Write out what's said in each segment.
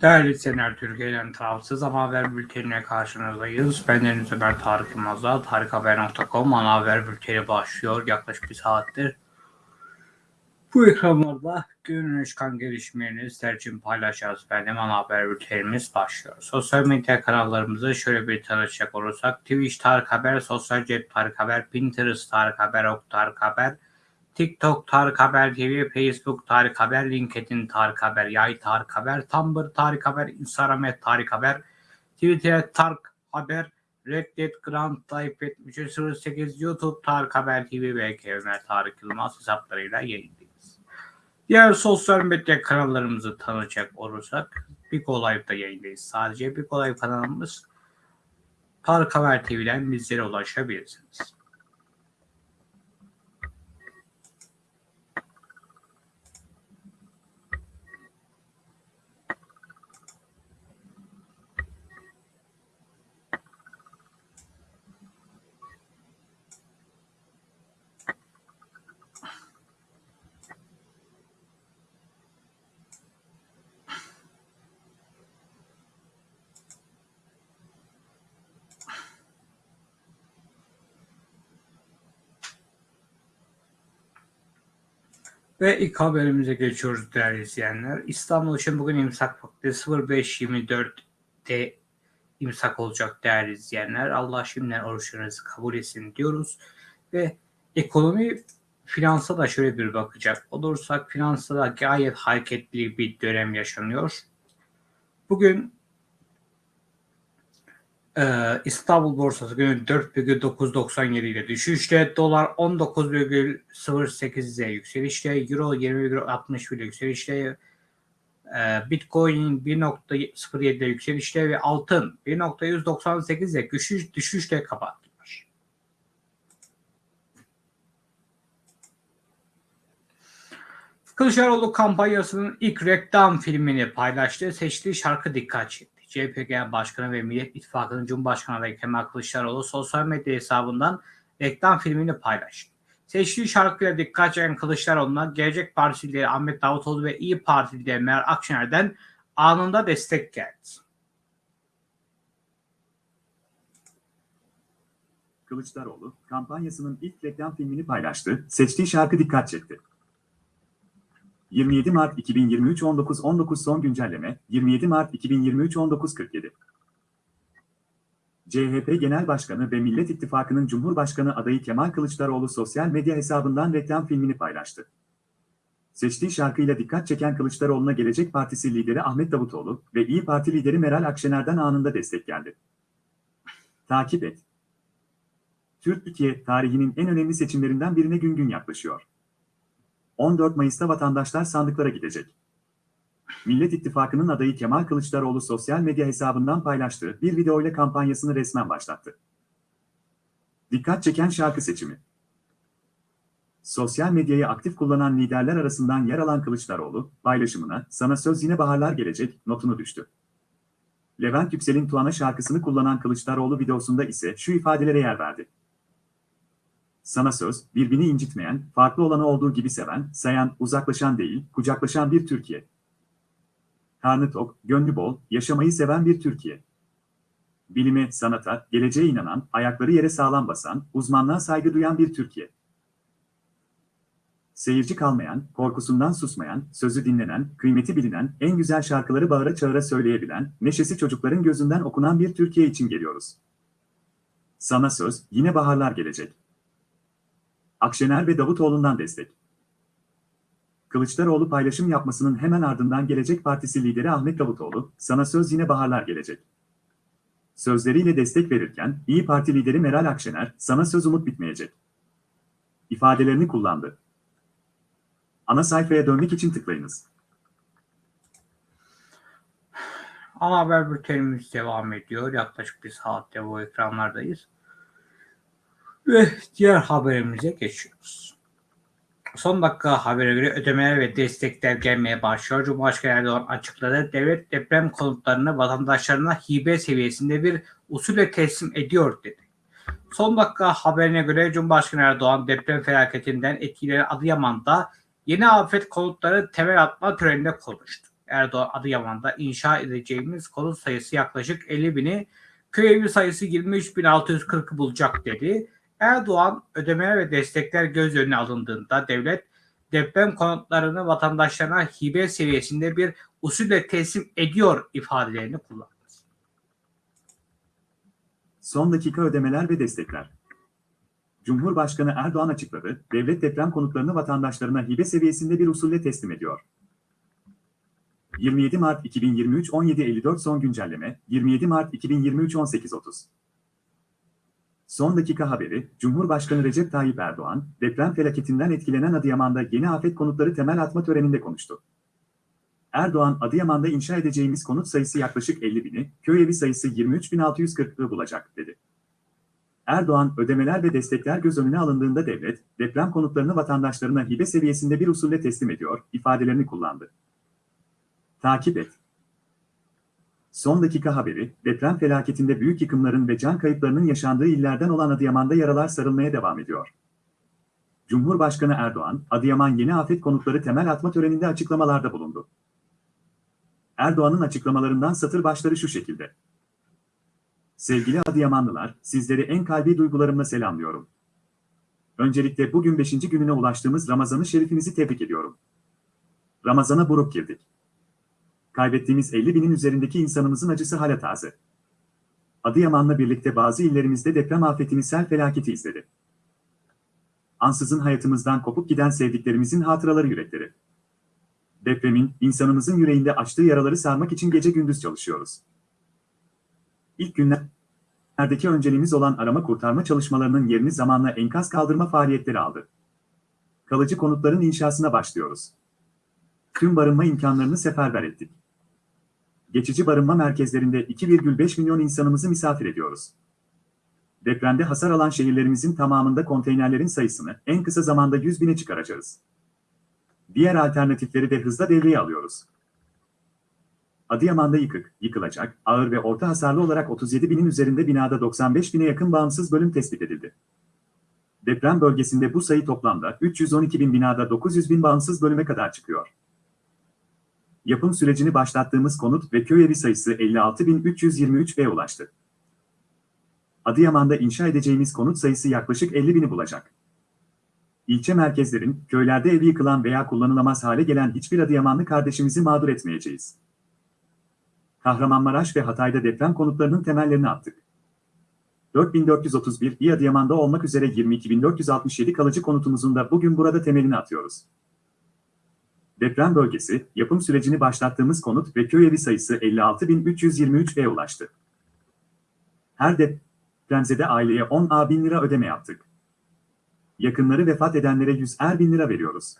Değerli izleyenler, Türkiye'den tarafsız haber bültenine karşınızdayız. Ben Deniz Ömer Tarık Yılmaz'la tarikhaber.com ana haber bülteni başlıyor. Yaklaşık bir saattir bu ekranlarda günün çıkan gelişmelerini sizler için paylaşacağız. Benim ana haber bültenimiz başlıyor. Sosyal medya kanallarımızı şöyle bir tanışacak olursak Twitch Tarık Haber, Sosyal Cep Tarık Haber, Pinterest Tarık Haber, Ok Tarık Haber, TikTok Tarık Haber TV, Facebook Tarık Haber, LinkedIn Tarık Haber, Yay Tarık Haber, Tumblr Tarık Haber, Instagram Tarık Haber, Twitter Tarık Haber, Reddit Grand Type 7308, YouTube Tarık Haber TV ve Ömer Tarık Yılmaz hesaplarıyla yayındayız. Diğer sosyal medya kanallarımızı tanıyacak olursak Big Live'da yayındayız. Sadece Big Live kanalımız Tarık Haber TV'den bizlere ulaşabilirsiniz. Ve ilk haberimize geçiyoruz değerli izleyenler. İstanbul için bugün imsak vakti 05.24'te imsak olacak değerli izleyenler. Allah şimdiden oruçlarınızı kabul etsin diyoruz. Ve ekonomi finansa da şöyle bir bakacak olursak finansta da gayet hareketli bir dönem yaşanıyor. Bugün ee, İstanbul borsası günü 4,997 ile düşüşte, dolar 19,08 ile yükselişte, euro 20,60 ile yükselişte, e, bitcoin 1.07 ile yükselişte ve altın 1.198 ile düşüş, düşüşte kapattılar. Kılıçdaroğlu kampanyasının ilk reklam filmini paylaştı. Seçtiği şarkı dikkat çekti. CHP Genel Başkanı ve Millet İttifakı'nın Cumhurbaşkanı adayı Kemal Kılıçdaroğlu sosyal medya hesabından reklam filmini paylaştı. Seçtiği şarkıyla dikkat çeken Kılıçdaroğlu'na Gelecek Partisi lideri Ahmet Davutoğlu ve İyi Parti lideri Meral Akşener'den anında destek geldi. Kılıçdaroğlu kampanyasının ilk reklam filmini paylaştı, seçtiği şarkı dikkat çekti. 27 Mart 2023 19.19 son güncelleme 27 Mart 2023 19.47 CHP Genel Başkanı ve Millet İttifakı'nın Cumhurbaşkanı adayı Kemal Kılıçdaroğlu sosyal medya hesabından reklam filmini paylaştı. Seçtiği şarkıyla dikkat çeken Kılıçdaroğlu'na Gelecek Partisi lideri Ahmet Davutoğlu ve İyi Parti lideri Meral Akşener'den anında destek geldi. Takip et. Türkiye tarihinin en önemli seçimlerinden birine gün gün yaklaşıyor. 14 Mayıs'ta vatandaşlar sandıklara gidecek. Millet İttifakı'nın adayı Kemal Kılıçdaroğlu sosyal medya hesabından paylaştığı bir videoyla kampanyasını resmen başlattı. Dikkat çeken şarkı seçimi. Sosyal medyayı aktif kullanan liderler arasından yer alan Kılıçdaroğlu, paylaşımına "Sana söz yine baharlar gelecek" notunu düştü. Levent Yüksel'in Tuana şarkısını kullanan Kılıçdaroğlu videosunda ise şu ifadelere yer verdi. Sana söz, birbirini incitmeyen, farklı olanı olduğu gibi seven, sayan, uzaklaşan değil, kucaklaşan bir Türkiye. Karnı tok, gönlü bol, yaşamayı seven bir Türkiye. Bilime, sanata, geleceğe inanan, ayakları yere sağlam basan, uzmanlığa saygı duyan bir Türkiye. Seyirci kalmayan, korkusundan susmayan, sözü dinlenen, kıymeti bilinen, en güzel şarkıları bağıra çağıra söyleyebilen, neşesi çocukların gözünden okunan bir Türkiye için geliyoruz. Sana söz, yine baharlar gelecek. Akşener ve Davutoğlu'ndan destek. Kılıçdaroğlu paylaşım yapmasının hemen ardından Gelecek Partisi lideri Ahmet Davutoğlu, sana söz yine baharlar gelecek. Sözleriyle destek verirken, İyi Parti lideri Meral Akşener, sana söz umut bitmeyecek. ifadelerini kullandı. Ana sayfaya dönmek için tıklayınız. Ana haber bültenimiz devam ediyor. Yaklaşık bir saatte bu ekranlardayız. Ve diğer haberimize geçiyoruz. Son dakika habere göre ödemeler ve destekler gelmeye başlıyor. Cumhurbaşkanı Erdoğan açıkladı. Devlet deprem konutlarını vatandaşlarına hibe seviyesinde bir usulle teslim ediyor dedi. Son dakika haberine göre Cumhurbaşkanı Erdoğan deprem felaketinden etkilenen Adıyaman'da yeni afet konutları temel atma töreninde konuştu. Erdoğan Adıyaman'da inşa edeceğimiz konut sayısı yaklaşık 50 bini, köy evi sayısı 23.640'ı bulacak dedi. Erdoğan ödemeler ve destekler göz önüne alındığında devlet deprem konutlarını vatandaşlarına hibe seviyesinde bir usulle teslim ediyor ifadelerini kullandı. Son dakika ödemeler ve destekler. Cumhurbaşkanı Erdoğan açıkladı, devlet deprem konutlarını vatandaşlarına hibe seviyesinde bir usulle teslim ediyor. 27 Mart 2023 17.54 son güncelleme, 27 Mart 2023 18.30 Son dakika haberi, Cumhurbaşkanı Recep Tayyip Erdoğan, deprem felaketinden etkilenen Adıyaman'da yeni afet konutları temel atma töreninde konuştu. Erdoğan, Adıyaman'da inşa edeceğimiz konut sayısı yaklaşık 50 bini, köy evi sayısı 23.640'ı bulacak, dedi. Erdoğan, ödemeler ve destekler göz önüne alındığında devlet, deprem konutlarını vatandaşlarına hibe seviyesinde bir usulle teslim ediyor, ifadelerini kullandı. Takip et. Son dakika haberi, deprem felaketinde büyük yıkımların ve can kayıplarının yaşandığı illerden olan Adıyaman'da yaralar sarılmaya devam ediyor. Cumhurbaşkanı Erdoğan, Adıyaman Yeni Afet Konutları temel atma töreninde açıklamalarda bulundu. Erdoğan'ın açıklamalarından satır başları şu şekilde. Sevgili Adıyamanlılar, sizleri en kalbi duygularımla selamlıyorum. Öncelikle bugün 5. gününe ulaştığımız Ramazan-ı Şerifinizi tebrik ediyorum. Ramazana buruk girdik. Kaybettiğimiz 50 binin üzerindeki insanımızın acısı hala taze. Adıyaman'la birlikte bazı illerimizde deprem afetini sel felaketi izledi. Ansızın hayatımızdan kopuk giden sevdiklerimizin hatıraları yürekleri. Depremin, insanımızın yüreğinde açtığı yaraları sarmak için gece gündüz çalışıyoruz. İlk günlerdeki önceliğimiz olan arama kurtarma çalışmalarının yerini zamanla enkaz kaldırma faaliyetleri aldı. Kalıcı konutların inşasına başlıyoruz. Tüm barınma imkanlarını seferber ettik. Geçici barınma merkezlerinde 2,5 milyon insanımızı misafir ediyoruz. Depremde hasar alan şehirlerimizin tamamında konteynerlerin sayısını en kısa zamanda 100 bine çıkaracağız. Diğer alternatifleri de hızla devreye alıyoruz. Adıyaman'da yıkık, yıkılacak, ağır ve orta hasarlı olarak 37 binin üzerinde binada 95 bine yakın bağımsız bölüm tespit edildi. Deprem bölgesinde bu sayı toplamda 312 bin binada 900 bin bağımsız bölüme kadar çıkıyor. Yapım sürecini başlattığımız konut ve köy evi sayısı 56.323'e ulaştı. Adıyaman'da inşa edeceğimiz konut sayısı yaklaşık 50 bini bulacak. İlçe merkezlerin, köylerde evi yıkılan veya kullanılamaz hale gelen hiçbir Adıyamanlı kardeşimizi mağdur etmeyeceğiz. Kahramanmaraş ve Hatay'da deprem konutlarının temellerini attık. 4431 İ Adıyaman'da olmak üzere 22467 kalıcı konutumuzun da bugün burada temelini atıyoruz. Deprem bölgesi, yapım sürecini başlattığımız konut ve köy evi sayısı 56.323'e ulaştı. Her depremzede aileye 10 A bin lira ödeme yaptık. Yakınları vefat edenlere 100 er bin lira veriyoruz.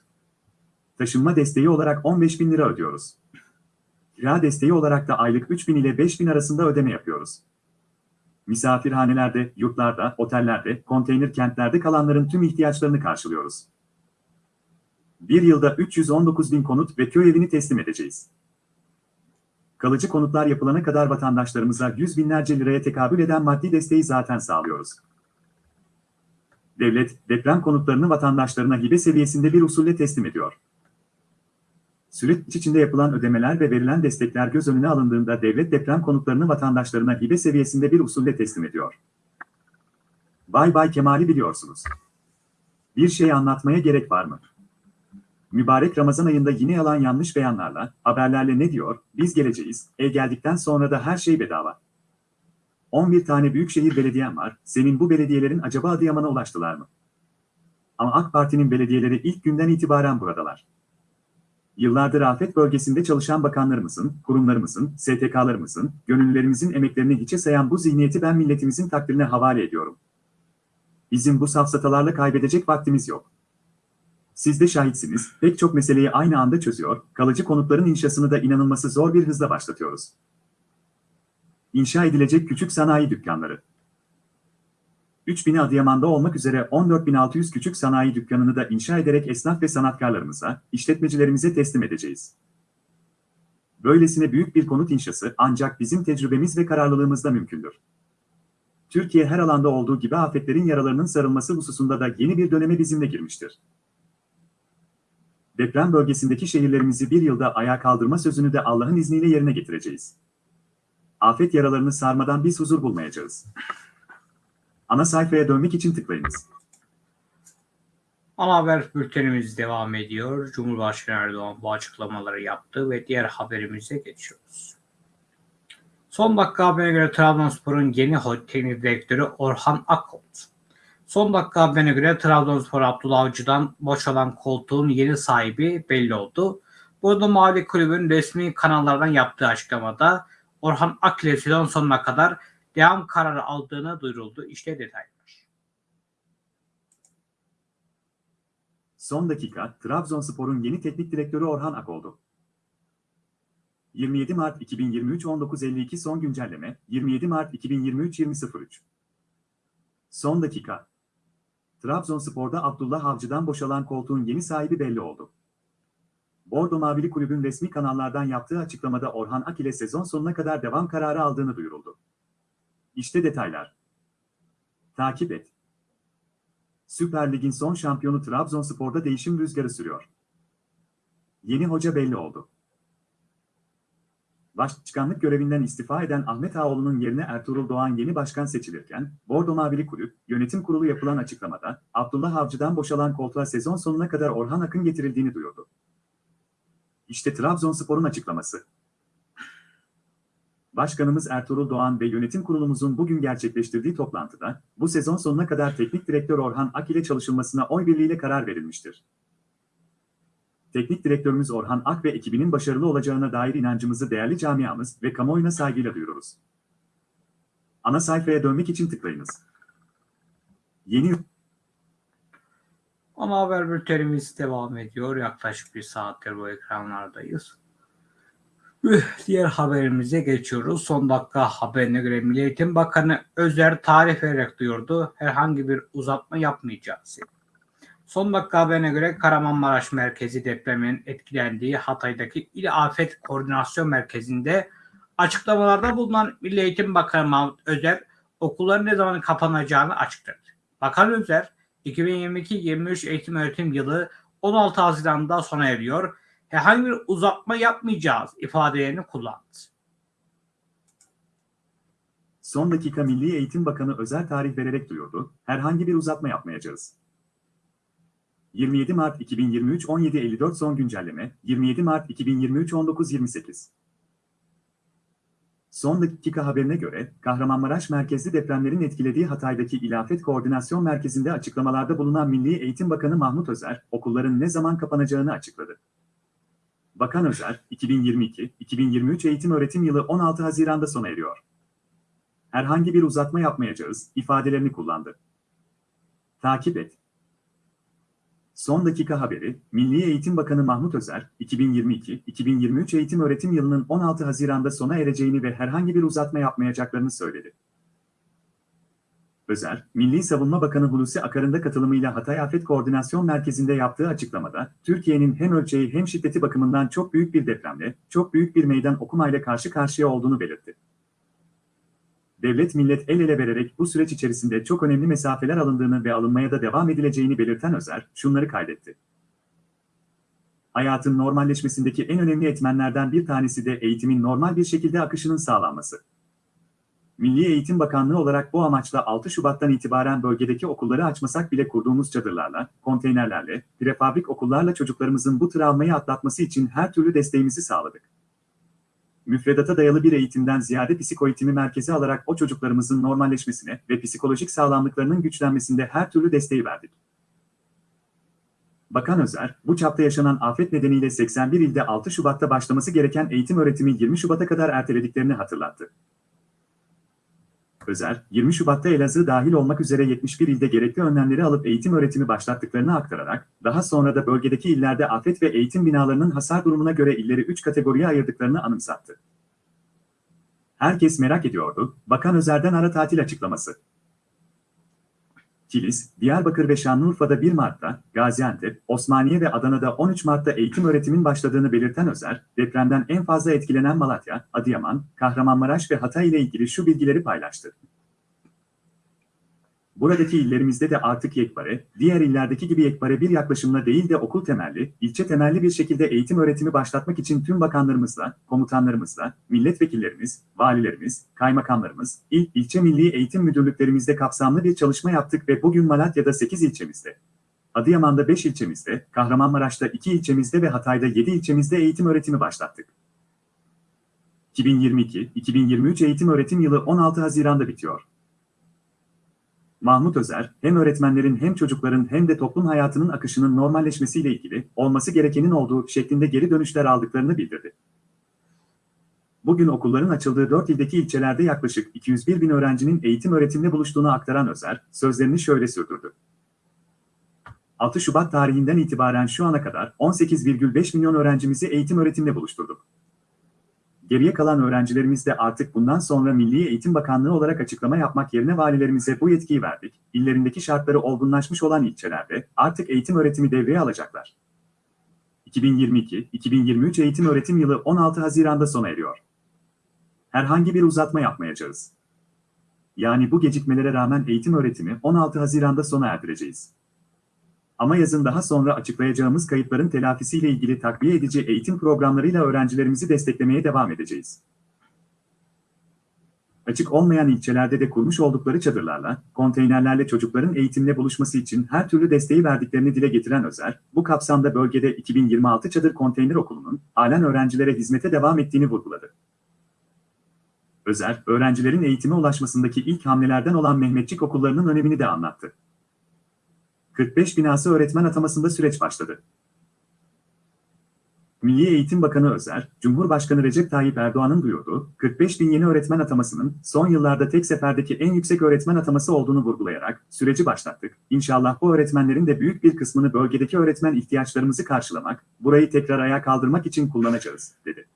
Taşınma desteği olarak 15 bin lira ödüyoruz. Kira desteği olarak da aylık 3 bin ile 5 bin arasında ödeme yapıyoruz. Misafirhanelerde, yurtlarda, otellerde, konteyner kentlerde kalanların tüm ihtiyaçlarını karşılıyoruz. Bir yılda 319 bin konut ve köy evini teslim edeceğiz. Kalıcı konutlar yapılana kadar vatandaşlarımıza yüz binlerce liraya tekabül eden maddi desteği zaten sağlıyoruz. Devlet, deprem konutlarını vatandaşlarına hibe seviyesinde bir usulle teslim ediyor. Süreç içinde yapılan ödemeler ve verilen destekler göz önüne alındığında devlet deprem konutlarını vatandaşlarına hibe seviyesinde bir usulle teslim ediyor. Bay Bay Kemal'i biliyorsunuz. Bir şey anlatmaya gerek var mı? Mübarek Ramazan ayında yine yalan yanlış beyanlarla, haberlerle ne diyor? Biz geleceğiz, e geldikten sonra da her şey bedava. 11 tane büyükşehir belediyen var, senin bu belediyelerin acaba Adıyaman'a ulaştılar mı? Ama AK Parti'nin belediyeleri ilk günden itibaren buradalar. Yıllardır afet bölgesinde çalışan bakanlarımızın, kurumlarımızın, STK'larımızın, gönüllülerimizin emeklerini hiçe sayan bu zihniyeti ben milletimizin takdirine havale ediyorum. Bizim bu safsatalarla kaybedecek vaktimiz yok. Siz de şahitsiniz, pek çok meseleyi aynı anda çözüyor, kalıcı konutların inşasını da inanılması zor bir hızla başlatıyoruz. İnşa edilecek küçük sanayi dükkanları. 3000'i Adıyaman'da olmak üzere 14.600 küçük sanayi dükkanını da inşa ederek esnaf ve sanatkarlarımıza, işletmecilerimize teslim edeceğiz. Böylesine büyük bir konut inşası ancak bizim tecrübemiz ve kararlılığımızla mümkündür. Türkiye her alanda olduğu gibi afetlerin yaralarının sarılması hususunda da yeni bir döneme bizimle girmiştir. Deprem bölgesindeki şehirlerimizi bir yılda ayağa kaldırma sözünü de Allah'ın izniyle yerine getireceğiz. Afet yaralarını sarmadan biz huzur bulmayacağız. Ana sayfaya dönmek için tıklayınız. Ana haber bültenimiz devam ediyor. Cumhurbaşkanı Erdoğan bu açıklamaları yaptı ve diğer haberimize geçiyoruz. Son dakika haberine göre Trabzonspor'un yeni teknik direktörü Orhan Akolt. Son dakika haberine göre Trabzonspor Abdullah Avcı'dan boşalan koltuğun yeni sahibi belli oldu. Burada Mavi Kulübün resmi kanallardan yaptığı açıklamada Orhan Akile sezon sonuna kadar devam kararı aldığını duyuruldu. İşte detaylar. Son dakika, Trabzonspor'un yeni teknik direktörü Orhan Ak oldu. 27 Mart 2023 19.52 son güncelleme, 27 Mart 2023 20.03 Son dakika. Trabzonspor'da Abdullah Avcı'dan boşalan koltuğun yeni sahibi belli oldu. Bordo Mavili Kulübün resmi kanallardan yaptığı açıklamada Orhan Ak ile sezon sonuna kadar devam kararı aldığını duyuruldu. İşte detaylar. Takip et. Süper Lig'in son şampiyonu Trabzonspor'da değişim rüzgarı sürüyor. Yeni hoca belli oldu. Başkanlık görevinden istifa eden Ahmet Ağoğlu'nun yerine Ertuğrul Doğan yeni başkan seçilirken, Bordo Mavili Kulüp, yönetim kurulu yapılan açıklamada, Abdullah Avcı'dan boşalan koltuğa sezon sonuna kadar Orhan Akın getirildiğini duyurdu. İşte Trabzonspor'un açıklaması. Başkanımız Ertuğrul Doğan ve yönetim kurulumuzun bugün gerçekleştirdiği toplantıda, bu sezon sonuna kadar teknik direktör Orhan Ak ile çalışılmasına oy birliğiyle karar verilmiştir. Teknik direktörümüz Orhan Ak ve ekibinin başarılı olacağına dair inancımızı değerli camiamız ve kamuoyuna saygıyla duyururuz. Ana sayfaya dönmek için tıklayınız. Yeni Ana haber bültenimiz devam ediyor. Yaklaşık bir saattir bu ekranlardayız. Diğer haberimize geçiyoruz. Son dakika haberine göre Milli Eğitim Bakanı Özer tarih vererek duyurdu. Herhangi bir uzatma yapmayacağız. Son dakika haberine göre Kahramanmaraş merkezi depremin etkilendiği Hatay'daki İl Afet Koordinasyon Merkezi'nde açıklamalarda bulunan Milli Eğitim Bakanı Mahmut Özer okulların ne zaman kapanacağını açıkladı. Bakan Özer 2022-23 eğitim öğretim yılı 16 Haziran'da sona eriyor. Herhangi bir uzatma yapmayacağız ifadelerini kullandı. son dakika Milli Eğitim Bakanı özel tarih vererek duyurdu, herhangi bir uzatma yapmayacağız. 27 Mart 2023 17.54 son güncelleme, 27 Mart 2023 19.28 Son dakika haberine göre, Kahramanmaraş merkezli depremlerin etkilediği Hatay'daki İlafet Koordinasyon Merkezi'nde açıklamalarda bulunan Milli Eğitim Bakanı Mahmut Özer, okulların ne zaman kapanacağını açıkladı. Bakan Özer, 2022-2023 eğitim öğretim yılı 16 Haziran'da sona eriyor. Herhangi bir uzatma yapmayacağız, ifadelerini kullandı. Takip et. Son dakika haberi, Milli Eğitim Bakanı Mahmut Özer, 2022-2023 eğitim öğretim yılının 16 Haziran'da sona ereceğini ve herhangi bir uzatma yapmayacaklarını söyledi. Özer, Milli Savunma Bakanı Hulusi Akar'ın da katılımıyla Hatay Afet Koordinasyon Merkezi'nde yaptığı açıklamada, Türkiye'nin hem ölçeği hem şiddeti bakımından çok büyük bir depremle, çok büyük bir meydan okumayla karşı karşıya olduğunu belirtti. Devlet millet el ele vererek bu süreç içerisinde çok önemli mesafeler alındığını ve alınmaya da devam edileceğini belirten Özer, şunları kaydetti. Hayatın normalleşmesindeki en önemli etmenlerden bir tanesi de eğitimin normal bir şekilde akışının sağlanması. Milli Eğitim Bakanlığı olarak bu amaçla 6 Şubat'tan itibaren bölgedeki okulları açmasak bile kurduğumuz çadırlarla, konteynerlerle, prefabrik okullarla çocuklarımızın bu travmayı atlatması için her türlü desteğimizi sağladık. Müfredata dayalı bir eğitimden ziyade psikoeğitimi merkeze alarak o çocuklarımızın normalleşmesine ve psikolojik sağlamlıklarının güçlenmesinde her türlü desteği verdik. Bakan Özer, bu çapta yaşanan afet nedeniyle 81 ilde 6 Şubat'ta başlaması gereken eğitim öğretimi 20 Şubat'a kadar ertelediklerini hatırlattı. Özer, 20 Şubat'ta Elazığ dahil olmak üzere 71 ilde gerekli önlemleri alıp eğitim öğretimi başlattıklarını aktararak, daha sonra da bölgedeki illerde afet ve eğitim binalarının hasar durumuna göre illeri 3 kategoriye ayırdıklarını anımsattı. Herkes merak ediyordu, Bakan Özer'den ara tatil açıklaması. Kilis, Diyarbakır ve Şanlıurfa'da 1 Mart'ta, Gaziantep, Osmaniye ve Adana'da 13 Mart'ta eğitim öğretimin başladığını belirten Özer, depremden en fazla etkilenen Malatya, Adıyaman, Kahramanmaraş ve Hatay ile ilgili şu bilgileri paylaştı. Buradaki illerimizde de artık yekpare, diğer illerdeki gibi yekpare bir yaklaşımla değil de okul temelli, ilçe temelli bir şekilde eğitim öğretimi başlatmak için tüm bakanlarımızla, komutanlarımızla, milletvekillerimiz, valilerimiz, kaymakamlarımız, il, ilçe milli eğitim müdürlüklerimizde kapsamlı bir çalışma yaptık ve bugün Malatya'da 8 ilçemizde, Adıyaman'da 5 ilçemizde, Kahramanmaraş'ta 2 ilçemizde ve Hatay'da 7 ilçemizde eğitim öğretimi başlattık. 2022-2023 eğitim öğretim yılı 16 Haziran'da bitiyor. Mahmut Özer, hem öğretmenlerin hem çocukların hem de toplum hayatının akışının normalleşmesiyle ilgili olması gerekenin olduğu şeklinde geri dönüşler aldıklarını bildirdi. Bugün okulların açıldığı 4 ildeki ilçelerde yaklaşık 201 bin öğrencinin eğitim öğretimle buluştuğunu aktaran Özer, sözlerini şöyle sürdürdü. 6 Şubat tarihinden itibaren şu ana kadar 18,5 milyon öğrencimizi eğitim öğretimle buluşturduk. Geriye kalan öğrencilerimiz de artık bundan sonra Milli Eğitim Bakanlığı olarak açıklama yapmak yerine valilerimize bu yetkiyi verdik. İllerindeki şartları olgunlaşmış olan ilçelerde artık eğitim öğretimi devreye alacaklar. 2022-2023 eğitim öğretim yılı 16 Haziran'da sona eriyor. Herhangi bir uzatma yapmayacağız. Yani bu gecikmelere rağmen eğitim öğretimi 16 Haziran'da sona erdireceğiz. Ama yazın daha sonra açıklayacağımız kayıpların telafisiyle ilgili takviye edici eğitim programlarıyla öğrencilerimizi desteklemeye devam edeceğiz. Açık olmayan ilçelerde de kurmuş oldukları çadırlarla, konteynerlerle çocukların eğitimle buluşması için her türlü desteği verdiklerini dile getiren Özer, bu kapsamda bölgede 2026 çadır konteyner okulunun halen öğrencilere hizmete devam ettiğini vurguladı. Özer, öğrencilerin eğitime ulaşmasındaki ilk hamlelerden olan Mehmetçik okullarının önemini de anlattı. 45 binası öğretmen atamasında süreç başladı. Milli Eğitim Bakanı Özer, Cumhurbaşkanı Recep Tayyip Erdoğan'ın duyurduğu 45 bin yeni öğretmen atamasının son yıllarda tek seferdeki en yüksek öğretmen ataması olduğunu vurgulayarak süreci başlattık. İnşallah bu öğretmenlerin de büyük bir kısmını bölgedeki öğretmen ihtiyaçlarımızı karşılamak, burayı tekrar ayağa kaldırmak için kullanacağız, dedi.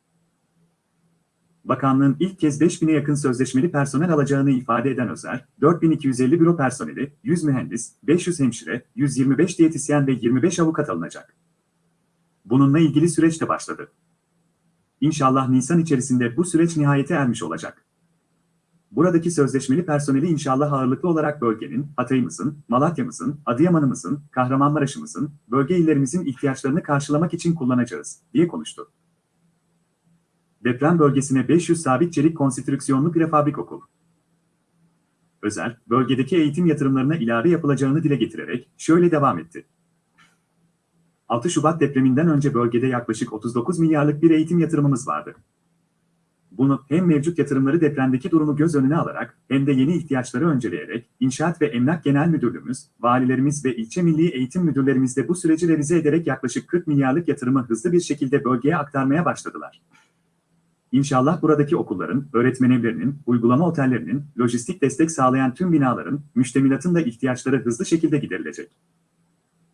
Bakanlığın ilk kez 5000'e yakın sözleşmeli personel alacağını ifade eden Özer, 4250 büro personeli, 100 mühendis, 500 hemşire, 125 diyetisyen ve 25 avukat alınacak. Bununla ilgili süreç de başladı. İnşallah Nisan içerisinde bu süreç nihayete ermiş olacak. Buradaki sözleşmeli personeli inşallah ağırlıklı olarak bölgenin, Hatay'ımızın, Malatya'mızın, Adıyaman'ımızın, Kahramanmaraş'ımızın, bölge illerimizin ihtiyaçlarını karşılamak için kullanacağız, diye konuştu. Deprem bölgesine 500 sabit çelik konstrüksiyonlu prefabrik okul. Özel, bölgedeki eğitim yatırımlarına ilave yapılacağını dile getirerek şöyle devam etti. 6 Şubat depreminden önce bölgede yaklaşık 39 milyarlık bir eğitim yatırımımız vardı. Bunu hem mevcut yatırımları depremdeki durumu göz önüne alarak hem de yeni ihtiyaçları önceleyerek İnşaat ve Emlak Genel Müdürlüğümüz, valilerimiz ve ilçe milli eğitim müdürlerimiz de bu süreci revize ederek yaklaşık 40 milyarlık yatırımı hızlı bir şekilde bölgeye aktarmaya başladılar. İnşallah buradaki okulların, öğretmen evlerinin, uygulama otellerinin, lojistik destek sağlayan tüm binaların, müştemilatın da ihtiyaçları hızlı şekilde giderilecek.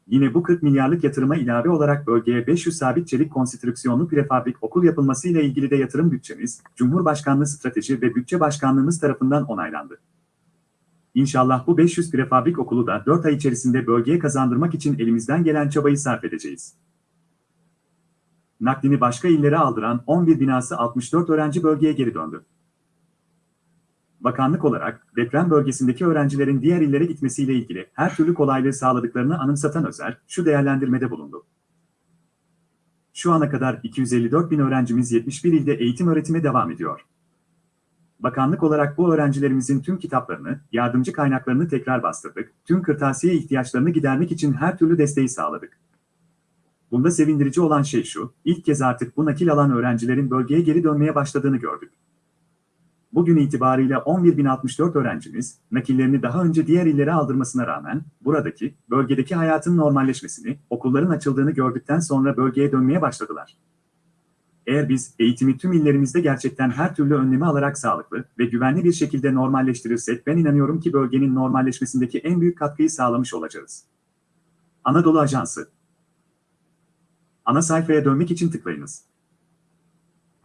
Yine bu 40 milyarlık yatırıma ilave olarak bölgeye 500 sabit çelik konstrüksiyonlu prefabrik okul yapılması ile ilgili de yatırım bütçemiz, Cumhurbaşkanlığı Strateji ve Bütçe Başkanlığımız tarafından onaylandı. İnşallah bu 500 prefabrik okulu da 4 ay içerisinde bölgeye kazandırmak için elimizden gelen çabayı sarf edeceğiz naklini başka illere aldıran 11 binası 64 öğrenci bölgeye geri döndü. Bakanlık olarak deprem bölgesindeki öğrencilerin diğer illere gitmesiyle ilgili her türlü kolaylığı sağladıklarını anımsatan Özer, şu değerlendirmede bulundu. Şu ana kadar 254 bin öğrencimiz 71 ilde eğitim öğretime devam ediyor. Bakanlık olarak bu öğrencilerimizin tüm kitaplarını, yardımcı kaynaklarını tekrar bastırdık, tüm kırtasiye ihtiyaçlarını gidermek için her türlü desteği sağladık. Bunda sevindirici olan şey şu, ilk kez artık bu nakil alan öğrencilerin bölgeye geri dönmeye başladığını gördük. Bugün itibariyle 11.064 öğrencimiz, nakillerini daha önce diğer illere aldırmasına rağmen, buradaki, bölgedeki hayatın normalleşmesini, okulların açıldığını gördükten sonra bölgeye dönmeye başladılar. Eğer biz eğitimi tüm illerimizde gerçekten her türlü önlemi alarak sağlıklı ve güvenli bir şekilde normalleştirirsek ben inanıyorum ki bölgenin normalleşmesindeki en büyük katkıyı sağlamış olacağız. Anadolu Ajansı Ana sayfaya dönmek için tıklayınız.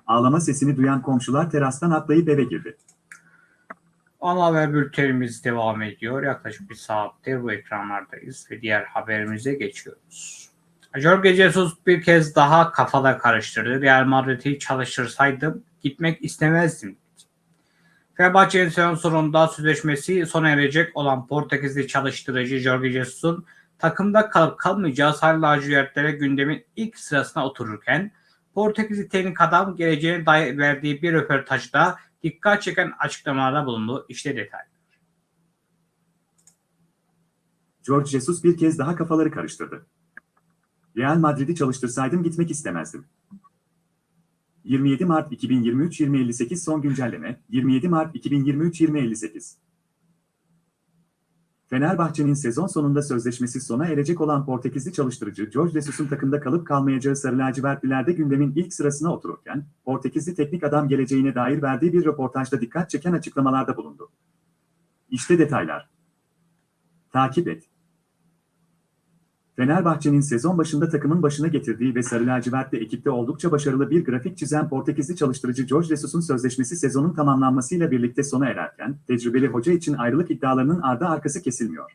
Ağlama sesini duyan komşular terastan atlayıp eve girdi. Ana haber bültenimiz devam ediyor. Yaklaşık bir saattir bu ekranlardayız ve diğer haberimize geçiyoruz. Jorge Jesus bir kez daha kafada karıştırdı. Real Madrid'i çalıştırsaydım gitmek istemezdim. Fenerbahçe'nin sezon sonunda sözleşmesi sona erecek olan Portekizli çalıştırıcı Jorge Jesus'un takımda kalıp kalmayacağı sarı lacivertlere gündemin ilk sırasına otururken Portekizli teknik adam geleceğine dair verdiği bir röportajda dikkat çeken açıklamalarda bulundu. İşte detay. George Jesus bir kez daha kafaları karıştırdı. Real Madrid'i çalıştırsaydım gitmek istemezdim. 27 Mart 2023-2058 son güncelleme 27 Mart 2023-2058 Fenerbahçe'nin sezon sonunda sözleşmesi sona erecek olan Portekizli çalıştırıcı George Jesus'un takımda kalıp kalmayacağı Sarı Lacivertlilerde gündemin ilk sırasına otururken, Portekizli teknik adam geleceğine dair verdiği bir röportajda dikkat çeken açıklamalarda bulundu. İşte detaylar. Takip et. Fenerbahçe'nin sezon başında takımın başına getirdiği ve Sarı Lacivert'le ekipte oldukça başarılı bir grafik çizen Portekizli çalıştırıcı George Jesus'un sözleşmesi sezonun tamamlanmasıyla birlikte sona ererken, tecrübeli hoca için ayrılık iddialarının ardı arkası kesilmiyor.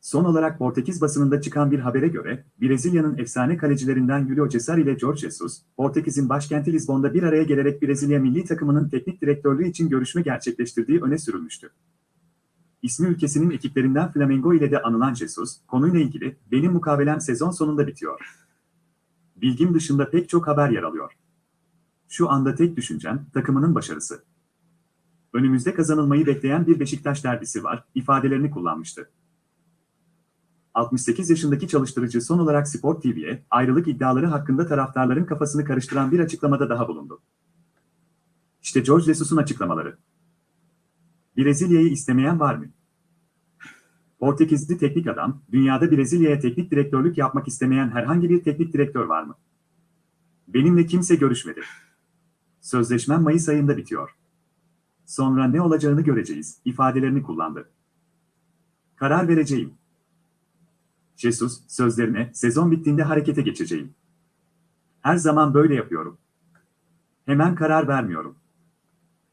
Son olarak Portekiz basınında çıkan bir habere göre, Brezilya'nın efsane kalecilerinden Julio Cesar ile George Jesus, Portekiz'in başkenti Lizbon'da bir araya gelerek Brezilya milli takımının teknik direktörlüğü için görüşme gerçekleştirdiği öne sürülmüştü. İsmi ülkesinin ekiplerinden Flamengo ile de anılan Jesus, konuyla ilgili, benim mukavelem sezon sonunda bitiyor. Bilgim dışında pek çok haber yer alıyor. Şu anda tek düşüncem, takımının başarısı. Önümüzde kazanılmayı bekleyen bir Beşiktaş derbisi var, ifadelerini kullanmıştı. 68 yaşındaki çalıştırıcı son olarak Sport TV'ye ayrılık iddiaları hakkında taraftarların kafasını karıştıran bir açıklamada daha bulundu. İşte George Jesus'un açıklamaları. Brezilya'yı istemeyen var mı? Portekizli teknik adam, dünyada Brezilya'ya teknik direktörlük yapmak istemeyen herhangi bir teknik direktör var mı? Benimle kimse görüşmedi. Sözleşmem Mayıs ayında bitiyor. Sonra ne olacağını göreceğiz, ifadelerini kullandı. Karar vereceğim. Jesus, sözlerine, sezon bittiğinde harekete geçeceğim. Her zaman böyle yapıyorum. Hemen karar vermiyorum.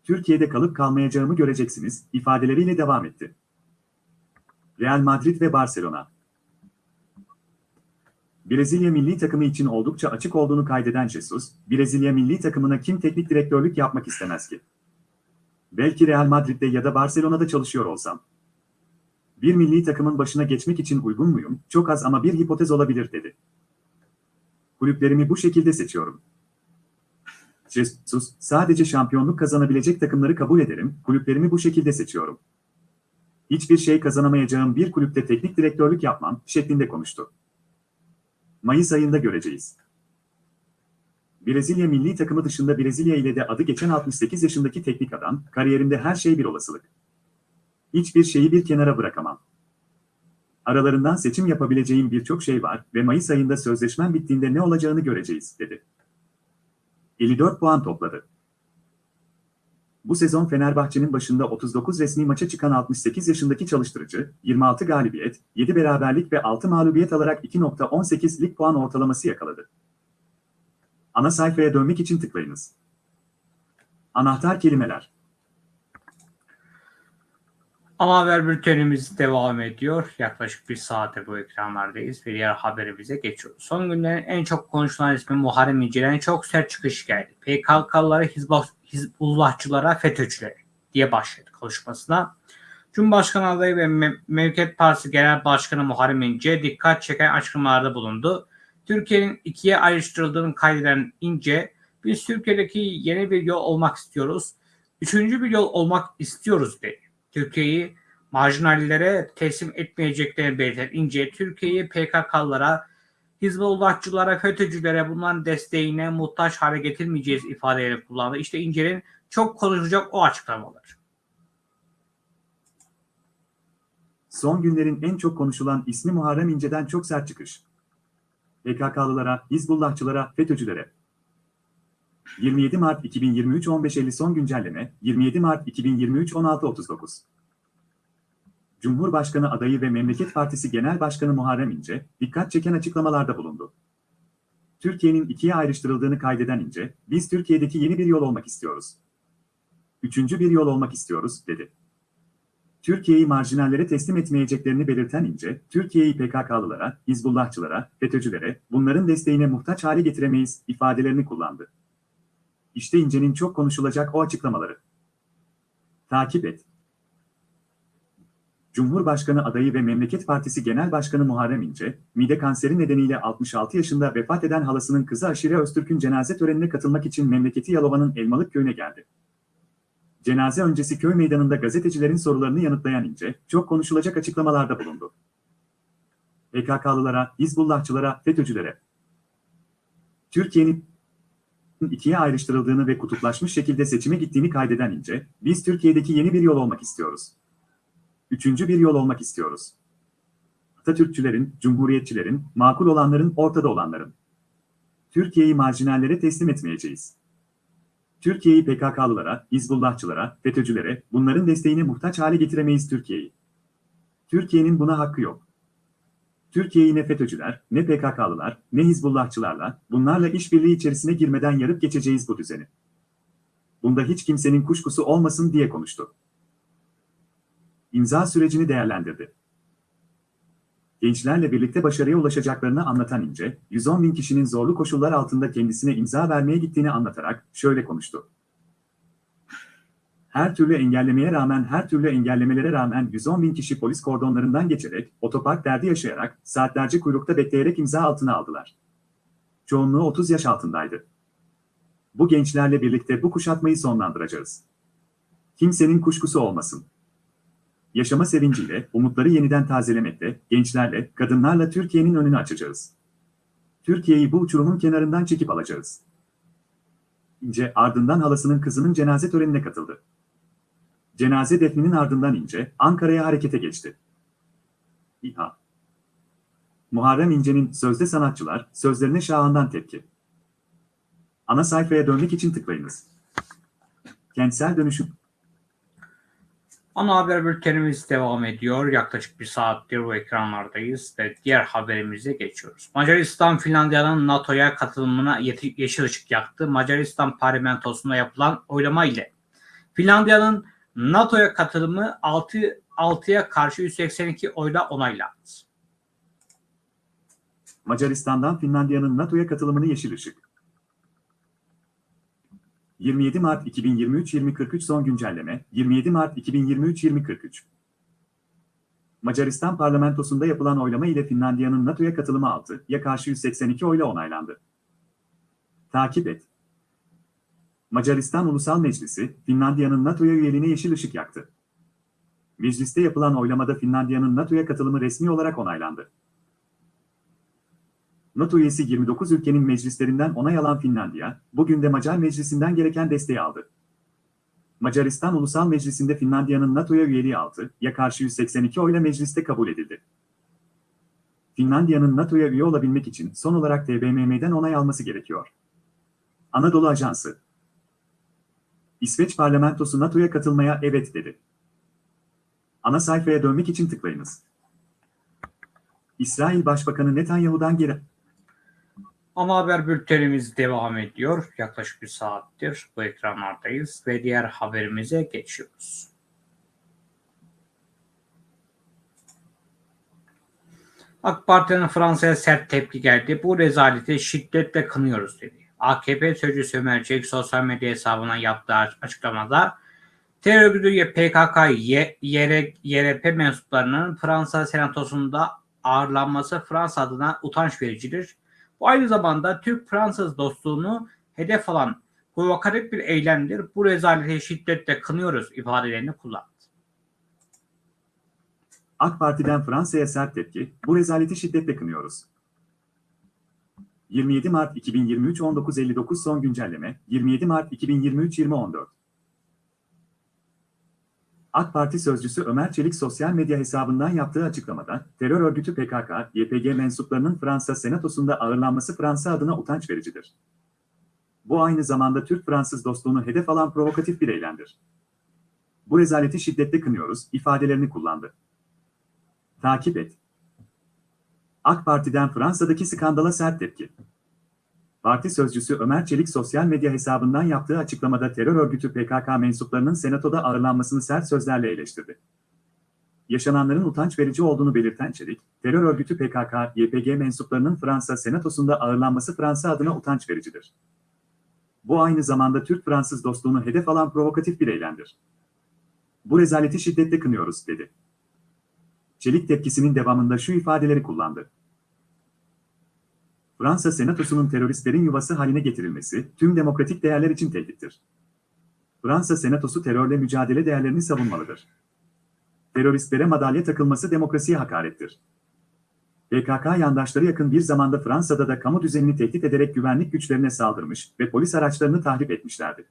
Türkiye'de kalıp kalmayacağımı göreceksiniz, ifadeleriyle devam etti. Real Madrid ve Barcelona Brezilya milli takımı için oldukça açık olduğunu kaydeden Jesus, Brezilya milli takımına kim teknik direktörlük yapmak istemez ki? Belki Real Madrid'de ya da Barcelona'da çalışıyor olsam. Bir milli takımın başına geçmek için uygun muyum? Çok az ama bir hipotez olabilir dedi. Kulüplerimi bu şekilde seçiyorum. Jesus, sadece şampiyonluk kazanabilecek takımları kabul ederim, kulüplerimi bu şekilde seçiyorum. Hiçbir şey kazanamayacağım bir kulüpte teknik direktörlük yapmam, şeklinde konuştu. Mayıs ayında göreceğiz. Brezilya milli takımı dışında Brezilya ile de adı geçen 68 yaşındaki teknik adam, kariyerinde her şey bir olasılık. Hiçbir şeyi bir kenara bırakamam. Aralarından seçim yapabileceğim birçok şey var ve Mayıs ayında sözleşmem bittiğinde ne olacağını göreceğiz, dedi. 54 puan topladı. Bu sezon Fenerbahçe'nin başında 39 resmi maça çıkan 68 yaşındaki çalıştırıcı, 26 galibiyet, 7 beraberlik ve 6 mağlubiyet alarak 2.18 lig puan ortalaması yakaladı. Ana sayfaya dönmek için tıklayınız. Anahtar kelimeler. Ama haber bültenimiz devam ediyor. Yaklaşık bir saate bu ekranlardayız ve diğer haberimize geçiyoruz. Son günlerin en çok konuşulan ismi Muharrem İnce'den çok sert çıkış geldi. PKK'lılara, Hizbullahçılara, FETÖ'cülere diye başladı konuşmasına. Cumhurbaşkanı adayı ve Me Mevket Partisi Genel Başkanı Muharrem İnce dikkat çeken açıklamalarda bulundu. Türkiye'nin ikiye ayrıştırıldığını kaydeden İnce, biz Türkiye'deki yeni bir yol olmak istiyoruz, üçüncü bir yol olmak istiyoruz dedi. Türkiye'yi marjinallere teslim etmeyeceklerini belirten İnce, Türkiye'yi PKK'lara, Hizbullahçılara, FETÖ'cülere bunların desteğine muhtaç hale getirmeyeceğiz ifadelerini kullandı. İşte İnce'nin çok konuşacak o açıklamaları. Son günlerin en çok konuşulan ismi Muharrem İnce'den çok sert çıkış. PKK'lılara, Hizbullahçılara, FETÖ'cülere. 27 Mart 2023 15.50 son güncelleme, 27 Mart 2023 16.39 Cumhurbaşkanı adayı ve Memleket Partisi Genel Başkanı Muharrem İnce, dikkat çeken açıklamalarda bulundu. Türkiye'nin ikiye ayrıştırıldığını kaydeden İnce, biz Türkiye'deki yeni bir yol olmak istiyoruz. Üçüncü bir yol olmak istiyoruz, dedi. Türkiye'yi marjinallere teslim etmeyeceklerini belirten İnce, Türkiye'yi PKK'lılara, Hizbullahçılara, FETÖ'cülere, bunların desteğine muhtaç hale getiremeyiz ifadelerini kullandı. İşte İnce'nin çok konuşulacak o açıklamaları. Takip et. Cumhurbaşkanı adayı ve Memleket Partisi Genel Başkanı Muharrem İnce, mide kanseri nedeniyle 66 yaşında vefat eden halasının kızı Aşire Öztürk'ün cenaze törenine katılmak için memleketi Yalova'nın Elmalık köyüne geldi. Cenaze öncesi köy meydanında gazetecilerin sorularını yanıtlayan İnce, çok konuşulacak açıklamalarda bulundu. PKK'lılara, Hizbullahçılara, FETÖ'cülere, Türkiye'nin ikiye ayrıştırıldığını ve kutuplaşmış şekilde seçime gittiğini kaydeden İnce, biz Türkiye'deki yeni bir yol olmak istiyoruz. Üçüncü bir yol olmak istiyoruz. Atatürkçülerin, cumhuriyetçilerin, makul olanların, ortada olanların. Türkiye'yi marjinallere teslim etmeyeceğiz. Türkiye'yi PKK'lılara, Hizbullahçılara, FETÖ'cülere, bunların desteğine muhtaç hale getiremeyiz Türkiye'yi. Türkiye'nin buna hakkı yok. Türkiye'yi ne FETÖ'cüler, ne PKK'lılar, ne Hizbullahçılarla, bunlarla işbirliği içerisine girmeden yarıp geçeceğiz bu düzeni. Bunda hiç kimsenin kuşkusu olmasın diye konuştu. İmza sürecini değerlendirdi. Gençlerle birlikte başarıya ulaşacaklarını anlatan İnce, 110 bin kişinin zorlu koşullar altında kendisine imza vermeye gittiğini anlatarak şöyle konuştu. Her türlü engellemeye rağmen, her türlü engellemelere rağmen 110 bin kişi polis kordonlarından geçerek, otopark derdi yaşayarak, saatlerce kuyrukta bekleyerek imza altına aldılar. Çoğunluğu 30 yaş altındaydı. Bu gençlerle birlikte bu kuşatmayı sonlandıracağız. Kimsenin kuşkusu olmasın. Yaşama sevinciyle, umutları yeniden tazelemekle, gençlerle, kadınlarla Türkiye'nin önünü açacağız. Türkiye'yi bu uçurumun kenarından çekip alacağız. İnce ardından halasının kızının cenaze törenine katıldı. Cenaze defninin ardından İnce, Ankara'ya harekete geçti. İHA Muharrem İnce'nin Sözde Sanatçılar, sözlerine şahandan tepki. Ana sayfaya dönmek için tıklayınız. Kentsel dönüşüm Ana haber bültenimiz devam ediyor. Yaklaşık bir saattir bu ekranlardayız ve diğer haberimize geçiyoruz. Macaristan Finlandiya'nın NATO'ya katılımına yeşil ışık yaktı. Macaristan parlamentosunda yapılan oylama ile Finlandiya'nın NATO'ya katılımı 6 6'ya karşı 182 oyla onaylandı. Macaristan'dan Finlandiya'nın NATO'ya katılımını yeşil ışık. 27 Mart 2023-2043 son güncelleme 27 Mart 2023-2043 Macaristan parlamentosunda yapılan oylama ile Finlandiya'nın NATO'ya katılımı 6'ya karşı 182 oyla onaylandı. Takip et. Macaristan Ulusal Meclisi, Finlandiya'nın NATO'ya üyeliğine yeşil ışık yaktı. Mecliste yapılan oylamada Finlandiya'nın NATO'ya katılımı resmi olarak onaylandı. NATO üyesi 29 ülkenin meclislerinden onay alan Finlandiya, bugün de Macar Meclisi'nden gereken desteği aldı. Macaristan Ulusal Meclisi'nde Finlandiya'nın NATO'ya üyeliği 6'ya karşı 182 oyla mecliste kabul edildi. Finlandiya'nın NATO'ya üye olabilmek için son olarak TBMM'den onay alması gerekiyor. Anadolu Ajansı İsveç parlamentosu NATO'ya katılmaya evet dedi. Ana sayfaya dönmek için tıklayınız. İsrail Başbakanı Netanyahu'dan geri Ama haber bültenimiz devam ediyor. Yaklaşık bir saattir bu ekranlardayız ve diğer haberimize geçiyoruz. AK Parti'nin Fransa'ya sert tepki geldi. Bu rezaleti şiddetle kınıyoruz dedi. AKP sözcüsü Ömer Çelik sosyal medya hesabından yaptığı açıklamada terör örgütü PKK, YRP mensuplarının Fransa senatosunda ağırlanması Fransa adına utanç vericidir. Bu aynı zamanda Türk-Fransız dostluğunu hedef alan provokatif bir eylemdir. Bu rezaleti şiddetle kınıyoruz ifadelerini kullandı. AK Parti'den Fransa'ya sert tepki, bu rezaleti şiddetle kınıyoruz. 27 Mart 2023 19.59 son güncelleme, 27 Mart 2023 20.14 AK Parti sözcüsü Ömer Çelik sosyal medya hesabından yaptığı açıklamada, terör örgütü PKK, YPG mensuplarının Fransa senatosunda ağırlanması Fransa adına utanç vericidir. Bu aynı zamanda Türk-Fransız dostluğunu hedef alan provokatif bir eylemdir. Bu rezaleti şiddetle kınıyoruz, ifadelerini kullandı. Takip et. AK Parti'den Fransa'daki skandala sert tepki. Parti sözcüsü Ömer Çelik sosyal medya hesabından yaptığı açıklamada terör örgütü PKK mensuplarının senatoda ağırlanmasını sert sözlerle eleştirdi. Yaşananların utanç verici olduğunu belirten Çelik, terör örgütü PKK, YPG mensuplarının Fransa senatosunda ağırlanması Fransa adına utanç vericidir. Bu aynı zamanda Türk-Fransız dostluğunu hedef alan provokatif bir eylemdir. Bu rezaleti şiddetle kınıyoruz, dedi. Çelik tepkisinin devamında şu ifadeleri kullandı. Fransa Senatosu'nun teröristlerin yuvası haline getirilmesi tüm demokratik değerler için tehdittir. Fransa Senatosu terörle mücadele değerlerini savunmalıdır. Teröristlere madalya takılması demokrasiye hakarettir. PKK yandaşları yakın bir zamanda Fransa'da da kamu düzenini tehdit ederek güvenlik güçlerine saldırmış ve polis araçlarını tahrip etmişlerdi.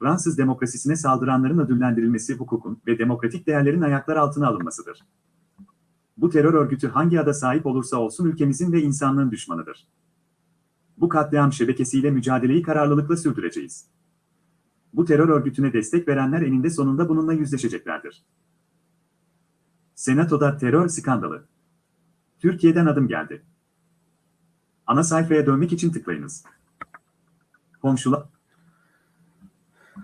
Fransız demokrasisine saldıranların ödüllendirilmesi hukukun ve demokratik değerlerin ayaklar altına alınmasıdır. Bu terör örgütü hangi ada sahip olursa olsun ülkemizin ve insanlığın düşmanıdır. Bu katliam şebekesiyle mücadeleyi kararlılıkla sürdüreceğiz. Bu terör örgütüne destek verenler eninde sonunda bununla yüzleşeceklerdir. Senatoda terör skandalı. Türkiye'den adım geldi. Ana sayfaya dönmek için tıklayınız. Komşular...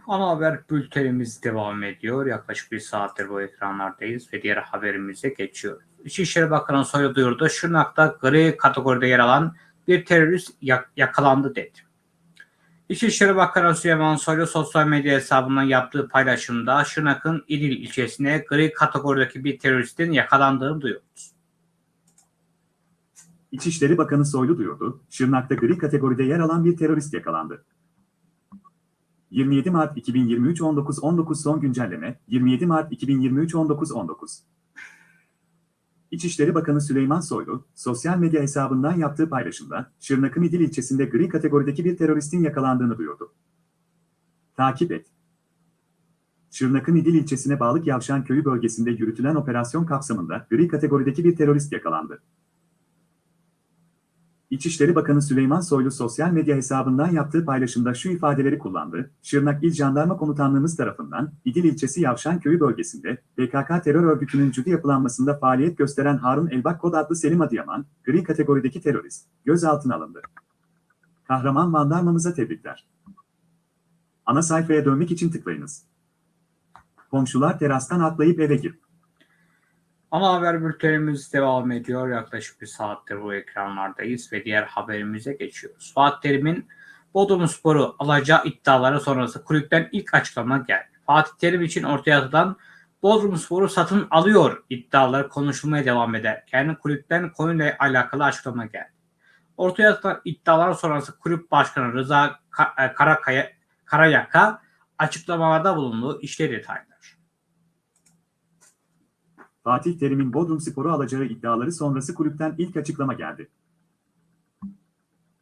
Ana haber bültenimiz devam ediyor. Yaklaşık bir saattir bu ekranlardayız ve diğer haberimize geçiyoruz. İçişleri Bakanı Soylu duyurdu. Şırnak'ta gri kategoride yer alan bir terörist yak- yakalandı dedi. İçişleri Bakanı Süleyman Soylu sosyal medya hesabından yaptığı paylaşımda Şırnak'ın İdil ilçesine gri kategorideki bir teröristin yakalandığını duyurdu. İçişleri Bakanı Soylu duyurdu, Şırnak'ta gri kategoride yer alan bir terörist yakalandı. 27 Mart 2023 19.19 son güncelleme, 27 Mart 2023 19.19 İçişleri Bakanı Süleyman Soylu, sosyal medya hesabından yaptığı paylaşımda, Şırnak'ın İdil ilçesinde gri kategorideki bir teröristin yakalandığını duyurdu. Takip et. Şırnak'ın İdil ilçesine bağlı Yavşan Köyü bölgesinde yürütülen operasyon kapsamında gri kategorideki bir terörist yakalandı. İçişleri Bakanı Süleyman Soylu sosyal medya hesabından yaptığı paylaşımda şu ifadeleri kullandı. Şırnak İl Jandarma Komutanlığımız tarafından İdil ilçesi Yavşan Köyü bölgesinde PKK terör örgütünün cüdi yapılanmasında faaliyet gösteren Harun Elbak Kod adlı Selim Adıyaman, gri kategorideki terörist, gözaltına alındı. Kahraman jandarmamıza tebrikler. Ana sayfaya dönmek için tıklayınız. Komşular terastan atlayıp eve gir. Ana haber bültenimiz devam ediyor. Yaklaşık bir saattir bu ekranlardayız ve diğer haberimize geçiyoruz. Fatih Terim'in Bodrum Spor'u alacağı iddiaları sonrası kulüpten ilk açıklama geldi. Fatih Terim için ortaya atılan Bodrum Spor'u satın alıyor iddiaları konuşulmaya devam ederken kulüpten konuyla alakalı açıklama geldi. Ortaya atılan iddialar sonrası kulüp başkanı Rıza Ka- Karakaya, Karayaka açıklamalarda bulundu. İşte detaylar. Fatih Terim'in Bodrum Spor'u alacağı iddiaları sonrası kulüpten ilk açıklama geldi.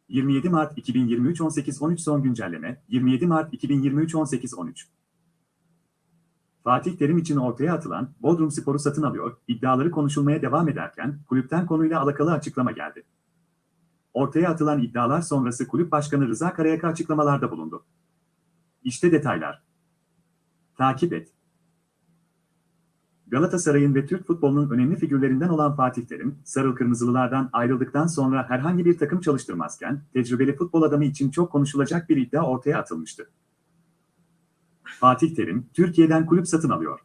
27 Mart 2023 18-13 son güncelleme, 27 Mart 2023 18-13 Fatih Terim için ortaya atılan Bodrum Spor'u satın alıyor, iddiaları konuşulmaya devam ederken kulüpten konuyla alakalı açıklama geldi. Ortaya atılan iddialar sonrası kulüp başkanı Rıza Karayaka açıklamalarda bulundu. İşte detaylar. Takip et. Galatasaray'ın ve Türk futbolunun önemli figürlerinden olan Fatih Terim, Sarıl Kırmızılılardan ayrıldıktan sonra herhangi bir takım çalıştırmazken, tecrübeli futbol adamı için çok konuşulacak bir iddia ortaya atılmıştı. Fatih Terim, Türkiye'den kulüp satın alıyor.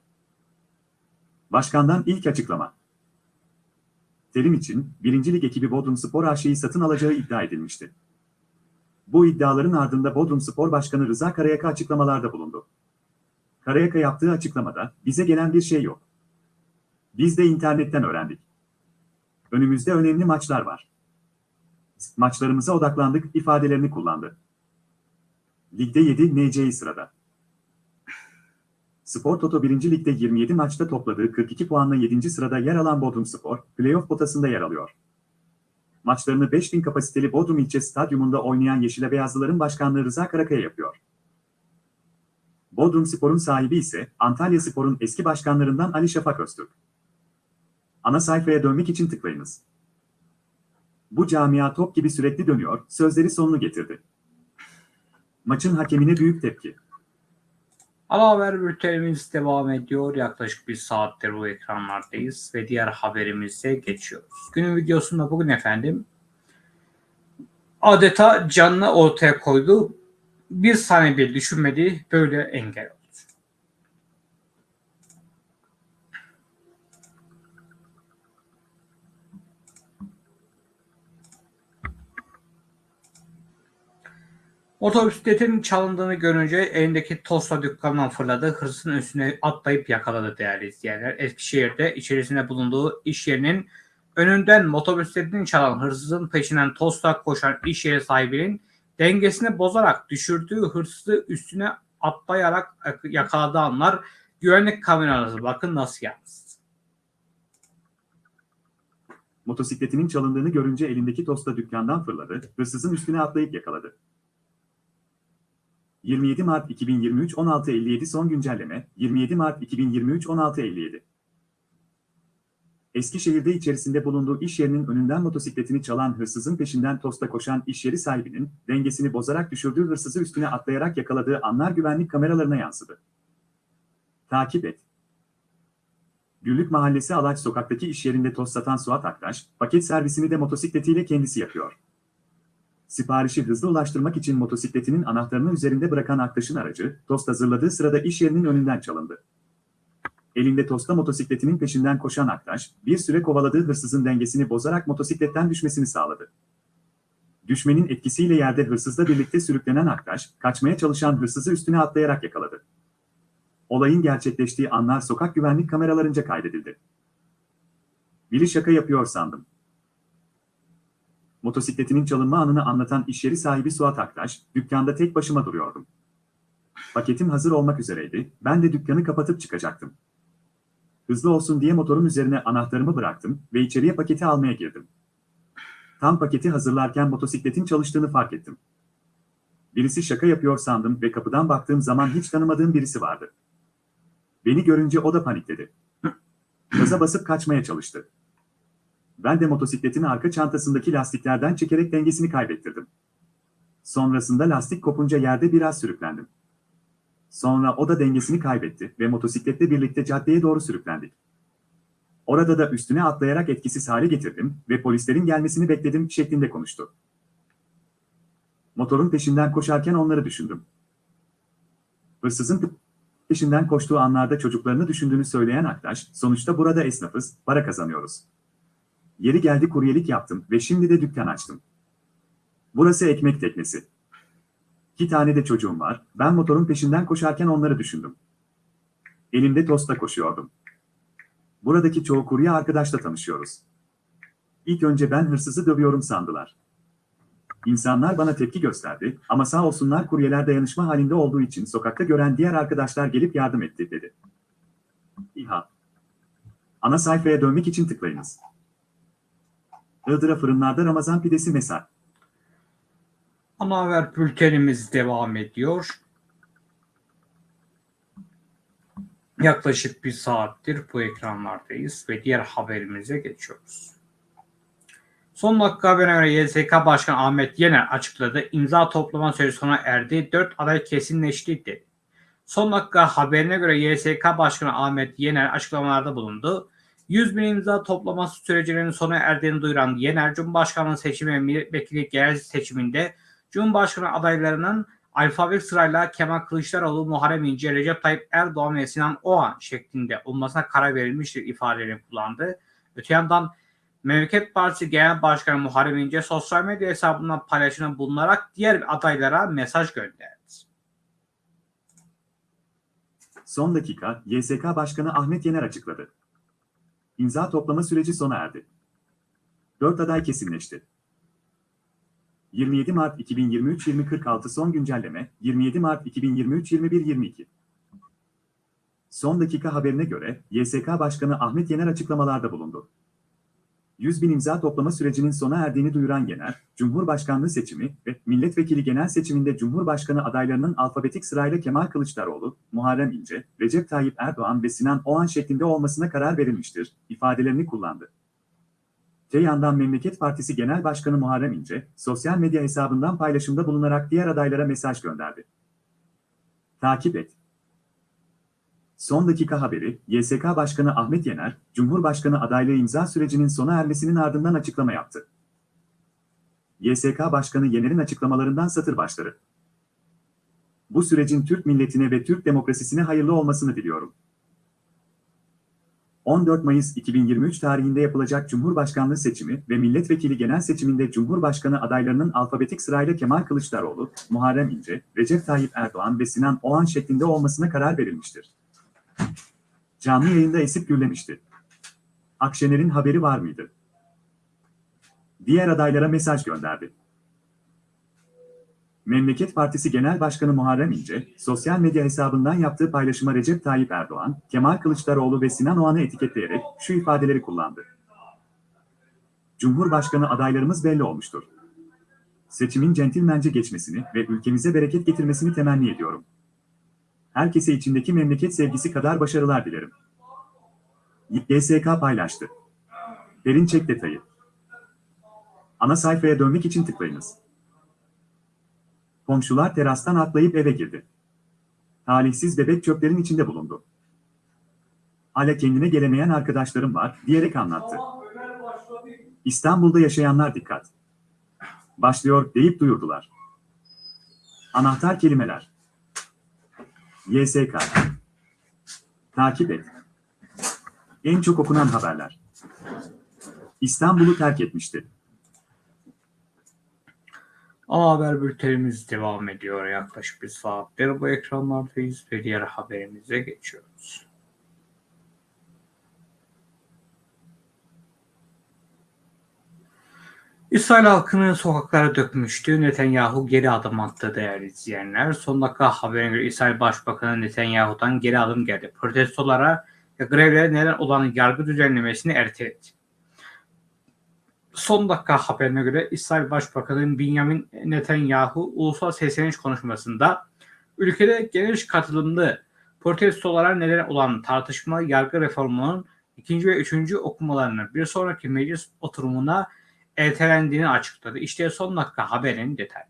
Başkandan ilk açıklama. Terim için, 1. Lig ekibi Bodrum Spor AŞ'yi satın alacağı iddia edilmişti. Bu iddiaların ardında Bodrum Spor Başkanı Rıza Karayaka açıklamalarda bulundu. Karayaka yaptığı açıklamada, bize gelen bir şey yok. Biz de internetten öğrendik. Önümüzde önemli maçlar var. Maçlarımıza odaklandık ifadelerini kullandı. Ligde 7 NC'yi sırada. Spor Toto 1. Lig'de 27 maçta topladığı 42 puanla 7. sırada yer alan Bodrum Spor, playoff potasında yer alıyor. Maçlarını 5000 kapasiteli Bodrum İlçe Stadyumunda oynayan Yeşile Beyazlıların başkanlığı Rıza Karakaya yapıyor. Bodrum Spor'un sahibi ise Antalya Spor'un eski başkanlarından Ali Şafak Öztürk. Ana sayfaya dönmek için tıklayınız. Bu camia top gibi sürekli dönüyor, sözleri sonunu getirdi. Maçın hakemine büyük tepki. Ana haber bültenimiz devam ediyor. Yaklaşık bir saattir bu ekranlardayız ve diğer haberimize geçiyoruz. Günün videosunda bugün efendim adeta canını ortaya koydu. Bir saniye bile düşünmedi böyle engel oldu. Motosikletin çalındığını görünce elindeki tosta dükkandan fırladı. Hırsızın üstüne atlayıp yakaladı değerli izleyenler. Eskişehir'de içerisinde bulunduğu iş yerinin önünden motosikletini çalan hırsızın peşinden tosta koşan iş yeri sahibinin dengesini bozarak düşürdüğü hırsızı üstüne atlayarak yakaladığı anlar güvenlik kameraları bakın nasıl yansıdı. Motosikletinin çalındığını görünce elindeki tosta dükkandan fırladı, hırsızın üstüne atlayıp yakaladı. 27 Mart 2023 16.57 son güncelleme 27 Mart 2023 16.57 Eskişehir'de içerisinde bulunduğu iş yerinin önünden motosikletini çalan hırsızın peşinden tosta koşan iş yeri sahibinin dengesini bozarak düşürdüğü hırsızı üstüne atlayarak yakaladığı anlar güvenlik kameralarına yansıdı. Takip et. Güllük Mahallesi Alaç sokaktaki iş yerinde tost satan Suat Aktaş, paket servisini de motosikletiyle kendisi yapıyor. Siparişi hızlı ulaştırmak için motosikletinin anahtarını üzerinde bırakan Aktaş'ın aracı, tost hazırladığı sırada iş yerinin önünden çalındı. Elinde tosta motosikletinin peşinden koşan Aktaş, bir süre kovaladığı hırsızın dengesini bozarak motosikletten düşmesini sağladı. Düşmenin etkisiyle yerde hırsızla birlikte sürüklenen Aktaş, kaçmaya çalışan hırsızı üstüne atlayarak yakaladı. Olayın gerçekleştiği anlar sokak güvenlik kameralarınca kaydedildi. Biri şaka yapıyor sandım. Motosikletinin çalınma anını anlatan iş yeri sahibi Suat Aktaş, dükkanda tek başıma duruyordum. Paketim hazır olmak üzereydi, ben de dükkanı kapatıp çıkacaktım. Hızlı olsun diye motorun üzerine anahtarımı bıraktım ve içeriye paketi almaya girdim. Tam paketi hazırlarken motosikletin çalıştığını fark ettim. Birisi şaka yapıyor sandım ve kapıdan baktığım zaman hiç tanımadığım birisi vardı. Beni görünce o da panikledi. Gaza basıp kaçmaya çalıştı. Ben de motosikletin arka çantasındaki lastiklerden çekerek dengesini kaybettirdim. Sonrasında lastik kopunca yerde biraz sürüklendim. Sonra o da dengesini kaybetti ve motosikletle birlikte caddeye doğru sürüklendik. Orada da üstüne atlayarak etkisiz hale getirdim ve polislerin gelmesini bekledim şeklinde konuştu. Motorun peşinden koşarken onları düşündüm. Hırsızın peşinden koştuğu anlarda çocuklarını düşündüğünü söyleyen Aktaş, sonuçta burada esnafız, para kazanıyoruz. Yeri geldi kuryelik yaptım ve şimdi de dükkan açtım. Burası ekmek teknesi. İki tane de çocuğum var, ben motorun peşinden koşarken onları düşündüm. Elimde tosta koşuyordum. Buradaki çoğu kurye arkadaşla tanışıyoruz. İlk önce ben hırsızı dövüyorum sandılar. İnsanlar bana tepki gösterdi ama sağ olsunlar kuryeler dayanışma halinde olduğu için sokakta gören diğer arkadaşlar gelip yardım etti dedi. İHA. Ana sayfaya dönmek için tıklayınız. Iğdır'a fırınlarda Ramazan pidesi mesaj. Ana haber bültenimiz devam ediyor. Yaklaşık bir saattir bu ekranlardayız ve diğer haberimize geçiyoruz. Son dakika haberine göre YSK Başkanı Ahmet Yener açıkladı. İmza toplama süresi sona erdi. 4 aday kesinleşti dedi. Son dakika haberine göre YSK Başkanı Ahmet Yener açıklamalarda bulundu. 100 bin imza toplaması sürecinin sona erdiğini duyuran Yener, Cumhurbaşkanlığı seçimi ve milletvekili genel seçiminde Cumhurbaşkanı adaylarının alfabet sırayla Kemal Kılıçdaroğlu, Muharrem İnce, Recep Tayyip Erdoğan ve Sinan Oğan şeklinde olmasına karar verilmiştir ifadelerini kullandı. Öte yandan Memleket Partisi Genel Başkanı Muharrem İnce sosyal medya hesabından paylaşımda bulunarak diğer adaylara mesaj gönderdi. Son dakika, YSK Başkanı Ahmet Yener açıkladı. İmza toplama süreci sona erdi. 4 aday kesinleşti. 27 Mart 2023 2046 son güncelleme 27 Mart 2023 2122 Son dakika haberine göre YSK Başkanı Ahmet Yener açıklamalarda bulundu. 100 bin imza toplama sürecinin sona erdiğini duyuran Yener, Cumhurbaşkanlığı seçimi ve milletvekili genel seçiminde Cumhurbaşkanı adaylarının alfabetik sırayla Kemal Kılıçdaroğlu, Muharrem İnce, Recep Tayyip Erdoğan ve Sinan Oğan şeklinde olmasına karar verilmiştir, ifadelerini kullandı. Te yandan Memleket Partisi Genel Başkanı Muharrem İnce, sosyal medya hesabından paylaşımda bulunarak diğer adaylara mesaj gönderdi. Takip et. Son dakika haberi, YSK Başkanı Ahmet Yener, Cumhurbaşkanı adaylığı imza sürecinin sona ermesinin ardından açıklama yaptı. YSK Başkanı Yener'in açıklamalarından satır başları. Bu sürecin Türk milletine ve Türk demokrasisine hayırlı olmasını diliyorum. 14 Mayıs 2023 tarihinde yapılacak Cumhurbaşkanlığı seçimi ve milletvekili genel seçiminde Cumhurbaşkanı adaylarının alfabetik sırayla Kemal Kılıçdaroğlu, Muharrem İnce, Recep Tayyip Erdoğan ve Sinan Oğan şeklinde olmasına karar verilmiştir. Canlı yayında esip gürlemişti. Akşener'in haberi var mıydı? Diğer adaylara mesaj gönderdi. Memleket Partisi Genel Başkanı Muharrem İnce, sosyal medya hesabından yaptığı paylaşıma Recep Tayyip Erdoğan, Kemal Kılıçdaroğlu ve Sinan Oğan'ı etiketleyerek şu ifadeleri kullandı. Cumhurbaşkanı adaylarımız belli olmuştur. Seçimin centilmence geçmesini ve ülkemize bereket getirmesini temenni ediyorum. Herkese içindeki memleket sevgisi kadar başarılar dilerim. YSK paylaştı. Perinçek detayı. Ana sayfaya dönmek için tıklayınız. Komşular terastan atlayıp eve girdi. Talihsiz bebek çöplerin içinde bulundu. Hala kendine gelemeyen arkadaşlarım var diyerek anlattı. İstanbul'da yaşayanlar dikkat. Başlıyor deyip duyurdular. Anahtar kelimeler. YSK. Takip et. En çok okunan haberler. İstanbul'u terk etmişti. Ana haber bültenimiz devam ediyor. Yaklaşık bir saattir bu ekranlardayız ve diğer haberimize geçiyoruz. İsrail halkını sokaklara dökmüştü. Netanyahu geri adım attı değerli izleyenler. Son dakika haberine göre İsrail Başbakanı Netanyahu'dan geri adım geldi. Protestolara ve grevlere neden olan yargı düzenlemesini erteledi. Son dakika haberine göre İsrail Başbakanı Benjamin Netanyahu ulusal sesleniş konuşmasında ülkede geniş katılımlı protestolara neden olan tartışma yargı reformunun ikinci ve üçüncü okumalarının bir sonraki meclis oturumuna ertelendiğini açıkladı. İşte son dakika haberin detayları.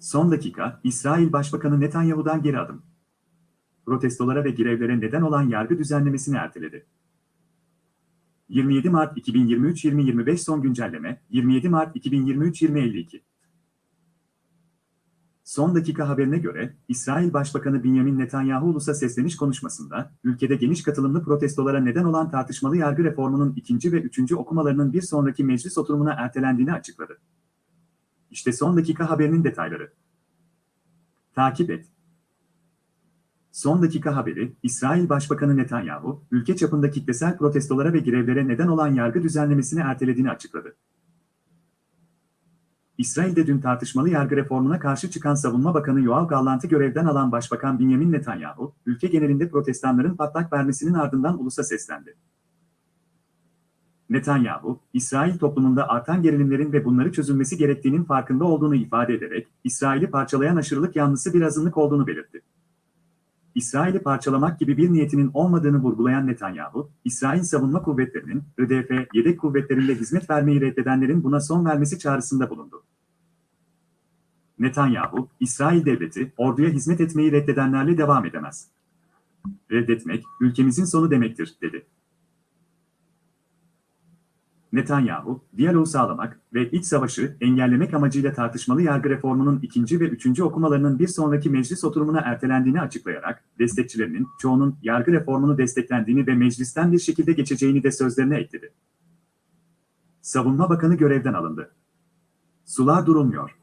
Son dakika, İsrail Başbakanı Netanyahu'dan geri adım. Protestolara ve grevlere neden olan yargı düzenlemesini erteledi. 27 Mart 2023-2025 son güncelleme, 27 Mart 2023-2052. Son dakika haberine göre, İsrail Başbakanı Benjamin Netanyahu ulusa sesleniş konuşmasında, ülkede geniş katılımlı protestolara neden olan tartışmalı yargı reformunun ikinci ve üçüncü okumalarının bir sonraki meclis oturumuna ertelendiğini açıkladı. İşte son dakika haberinin detayları. Takip et. Son dakika haberi, İsrail Başbakanı Netanyahu, ülke çapında kitlesel protestolara ve grevlere neden olan yargı düzenlemesini ertelediğini açıkladı. İsrail'de dün tartışmalı yargı reformuna karşı çıkan Savunma Bakanı Yoav Gallant'ı görevden alan Başbakan Benjamin Netanyahu, ülke genelinde protestanların patlak vermesinin ardından ulusa seslendi. Netanyahu, İsrail toplumunda artan gerilimlerin ve bunları çözülmesi gerektiğinin farkında olduğunu ifade ederek, İsrail'i parçalayan aşırılık yanlısı bir azınlık olduğunu belirtti. İsrail'i parçalamak gibi bir niyetinin olmadığını vurgulayan Netanyahu, İsrail savunma kuvvetlerinin, IDF, yedek kuvvetlerinde hizmet vermeyi reddedenlerin buna son vermesi çağrısında bulundu. Netanyahu, İsrail devleti, orduya hizmet etmeyi reddedenlerle devam edemez. Reddetmek, ülkemizin sonu demektir, dedi. Netanyahu, diyaloğu sağlamak ve iç savaşı engellemek amacıyla tartışmalı yargı reformunun ikinci ve üçüncü okumalarının bir sonraki meclis oturumuna ertelendiğini açıklayarak, destekçilerinin çoğunun yargı reformunu desteklendiğini ve meclisten bir şekilde geçeceğini de sözlerine ekledi. Savunma Bakanı görevden alındı. Sular durulmuyor.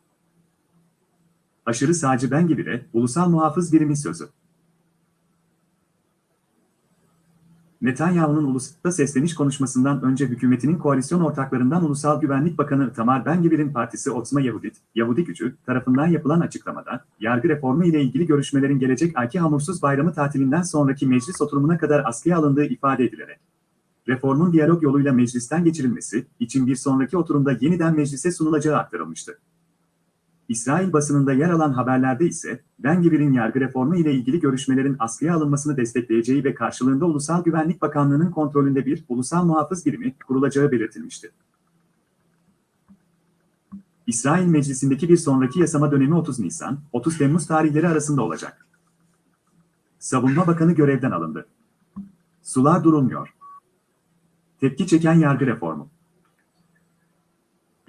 Aşırı sağcı Ben gibi de ulusal muhafız birimin sözü. Netanyahu'nun ulusta sesleniş konuşmasından önce hükümetinin koalisyon ortaklarından Ulusal Güvenlik Bakanı Tamar Ben-Gvir'in partisi Otzma Yehudit, Yahudi gücü tarafından yapılan açıklamada, yargı reformu ile ilgili görüşmelerin gelecek ayki hamursuz bayramı tatilinden sonraki meclis oturumuna kadar askıya alındığı ifade edilerek, reformun diyalog yoluyla meclisten geçirilmesi için bir sonraki oturumda yeniden meclise sunulacağı aktarılmıştı. İsrail basınında yer alan haberlerde ise Ben Gvir'in yargı reformu ile ilgili görüşmelerin askıya alınmasını destekleyeceği ve karşılığında Ulusal Güvenlik Bakanlığı'nın kontrolünde bir ulusal muhafız birimi kurulacağı belirtilmişti. İsrail Meclisi'ndeki bir sonraki yasama dönemi 30 Nisan, 30 Temmuz tarihleri arasında olacak. Savunma Bakanı görevden alındı. Sular durulmuyor. Tepki çeken yargı reformu.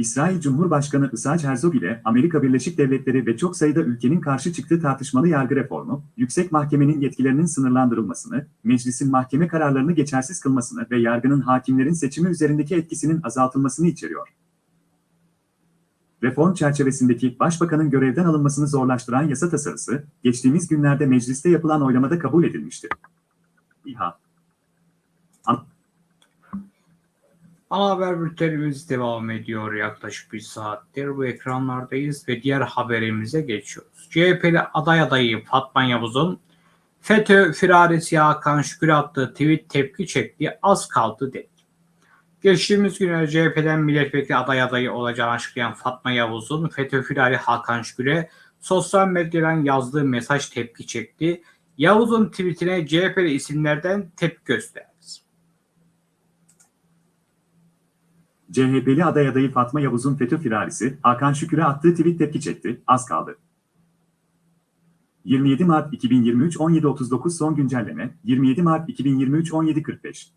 İsrail Cumhurbaşkanı Isaac Herzog ile Amerika Birleşik Devletleri ve çok sayıda ülkenin karşı çıktığı tartışmalı yargı reformu, yüksek mahkemenin yetkilerinin sınırlandırılmasını, meclisin mahkeme kararlarını geçersiz kılmasını ve yargının hakimlerin seçimi üzerindeki etkisinin azaltılmasını içeriyor. Reform çerçevesindeki başbakanın görevden alınmasını zorlaştıran yasa tasarısı, geçtiğimiz günlerde mecliste yapılan oylamada kabul edilmişti. İHA Ana haber bültenimiz devam ediyor yaklaşık bir saattir. Bu ekranlardayız ve diğer haberimize geçiyoruz. CHP'li aday adayı Fatma Yavuz'un FETÖ firarisi Hakan Şükür'e attığı tweet tepki çekti. Az kaldı dedi. Geçtiğimiz günlerde CHP'den milletvekili aday adayı olacağını açıklayan Fatma Yavuz'un FETÖ firari Hakan Şükür'e sosyal medyadan yazdığı mesaj tepki çekti. Yavuz'un tweetine CHP'li isimlerden tepki gösterdi. CHP'li aday adayı Fatma Yavuz'un FETÖ firarisi Hakan Şükür'e attığı tweet tepki çekti, az kaldı. 27 Mart 2023 17.39 son güncelleme 27 Mart 2023 17.45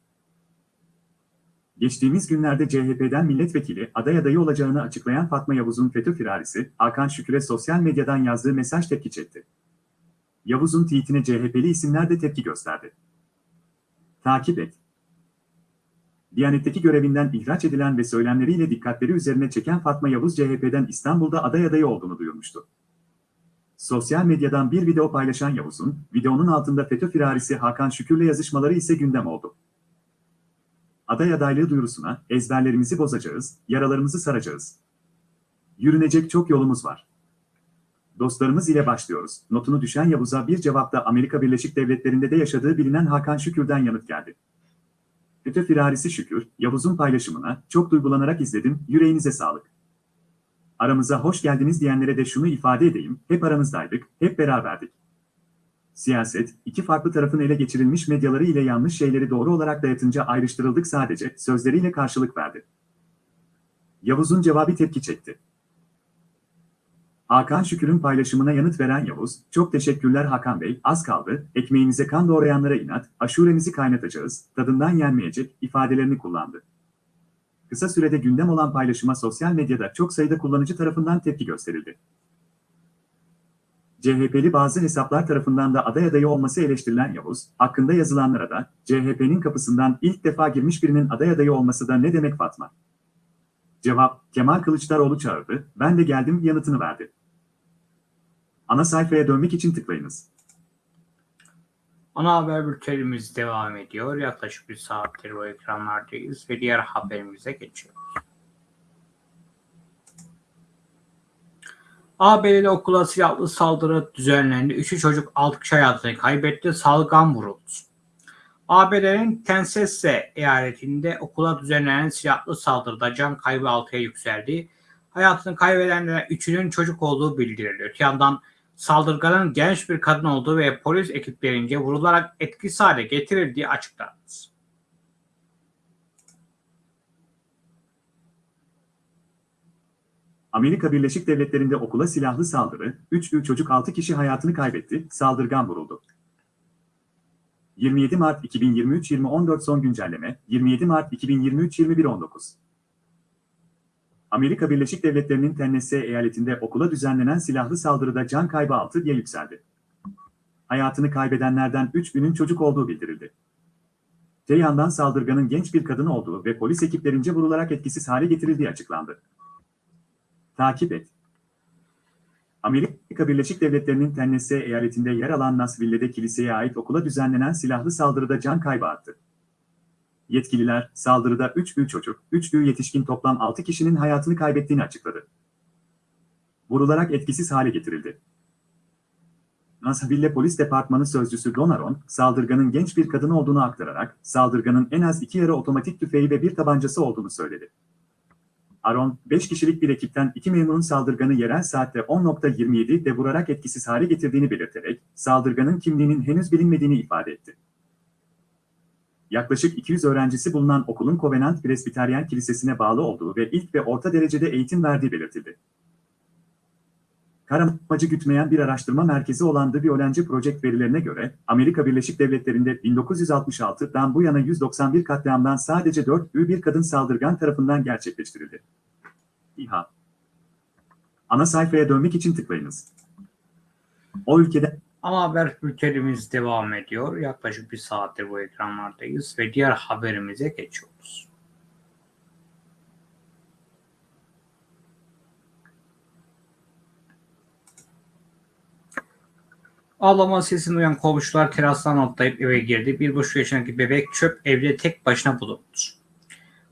Geçtiğimiz günlerde CHP'den milletvekili aday adayı olacağını açıklayan Fatma Yavuz'un FETÖ firarisi Hakan Şükür'e sosyal medyadan yazdığı mesaj tepki çekti. Yavuz'un tweetine CHP'li isimler de tepki gösterdi. Takip et. Diyanet'teki görevinden ihraç edilen ve söylemleriyle dikkatleri üzerine çeken Fatma Yavuz CHP'den İstanbul'da aday adayı olduğunu duyurmuştu. Sosyal medyadan bir video paylaşan Yavuz'un, videonun altında FETÖ firarisi Hakan Şükür'le yazışmaları ise gündem oldu. Aday adaylığı duyurusuna, ezberlerimizi bozacağız, yaralarımızı saracağız. Yürünecek çok yolumuz var. Dostlarımız ile başlıyoruz. Notunu düşen Yavuz'a bir cevapta Amerika Birleşik Devletleri'nde de yaşadığı bilinen Hakan Şükür'den yanıt geldi. FETÖ firarisi Şükür, Yavuz'un paylaşımına çok duygulanarak izledim, yüreğinize sağlık. Aramıza hoş geldiniz diyenlere de şunu ifade edeyim, hep aramızdaydık, hep beraberdik. Siyaset, iki farklı tarafın ele geçirilmiş medyaları ile yanlış şeyleri doğru olarak dayatınca ayrıştırıldık sadece, sözleriyle karşılık verdi. Yavuz'un cevabı tepki çekti. Hakan Şükür'ün paylaşımına yanıt veren Yavuz, çok teşekkürler Hakan Bey, az kaldı, ekmeğimize kan doğrayanlara inat, aşuremizi kaynatacağız, tadından yenmeyecek ifadelerini kullandı. Kısa sürede gündem olan paylaşıma sosyal medyada çok sayıda kullanıcı tarafından tepki gösterildi. CHP'li bazı hesaplar tarafından da aday adayı olması eleştirilen Yavuz, hakkında yazılanlara da CHP'nin kapısından ilk defa girmiş birinin aday adayı olması da ne demek Fatma? Cevap, Kemal Kılıçdaroğlu çağırdı, ben de geldim yanıtını verdi. Ana sayfaya dönmek için tıklayınız. Ana haber bültenimiz devam ediyor. Yaklaşık bir saattir bu ekranlardayız ve diğer haberimize geçiyoruz. ABD'de okula silahlı saldırı düzenlendi. Üçü çocuk 6 kişi hayatını kaybetti. Salgın vuruldu. ABD'nin Tennessee eyaletinde okula düzenlenen silahlı saldırıda can kaybı 6'ya yükseldi. Hayatını kaybedenlerin üçünün çocuk olduğu bildiriliyor. Yandan saldırganın genç bir kadın olduğu ve polis ekiplerince vurularak etkisiz hale getirildiği açıklandı. Amerika Birleşik Devletleri'nde okula silahlı saldırı, 3 çocuk 6 kişi hayatını kaybetti, saldırgan vuruldu. 27 Mart 2023 2014 son güncelleme 27 Mart 2023 2119 Amerika Birleşik Devletleri'nin Tennessee eyaletinde okula düzenlenen silahlı saldırıda can kaybı 6'ya yükseldi. Hayatını kaybedenlerden 3'ünün çocuk olduğu bildirildi. Te yandan saldırganın genç bir kadın olduğu ve polis ekiplerince vurularak etkisiz hale getirildiği açıklandı. Takip et. Amerika Birleşik Devletleri'nin Tennessee eyaletinde yer alan Nashville'de kiliseye ait okula düzenlenen silahlı saldırıda can kaybı arttı. Yetkililer, saldırıda 3 büyük çocuk, 3 büyük yetişkin toplam 6 kişinin hayatını kaybettiğini açıkladı. Vurularak etkisiz hale getirildi. Nashville Polis Departmanı Sözcüsü Donaron, saldırganın genç bir kadın olduğunu aktararak, saldırganın en az iki yarı otomatik tüfeği ve bir tabancası olduğunu söyledi. Aron, 5 kişilik bir ekipten iki memurun saldırganı yerel saatte 10.27'de vurarak etkisiz hale getirdiğini belirterek, saldırganın kimliğinin henüz bilinmediğini ifade etti. Yaklaşık 200 öğrencisi bulunan okulun Covenant Presbiteryen Kilisesi'ne bağlı olduğu ve ilk ve orta derecede eğitim verdiği belirtildi. Karamacı gütmeyen bir araştırma merkezi olan The Violence Project verilerine göre, Amerika Birleşik Devletleri'nde 1966'dan bu yana 191 katliamdan sadece 4 bir kadın saldırgan tarafından gerçekleştirildi. İHA. Ana sayfaya dönmek için tıklayınız. O ülkede Ana haber bültenimiz devam ediyor. Yaklaşık bir saattir bu ekranlardayız ve diğer haberimize geçiyoruz. Ağlama sesini duyan komşular terastan atlayıp eve girdi. Bir buçuk yaşındaki bebek çöp evde tek başına bulundu.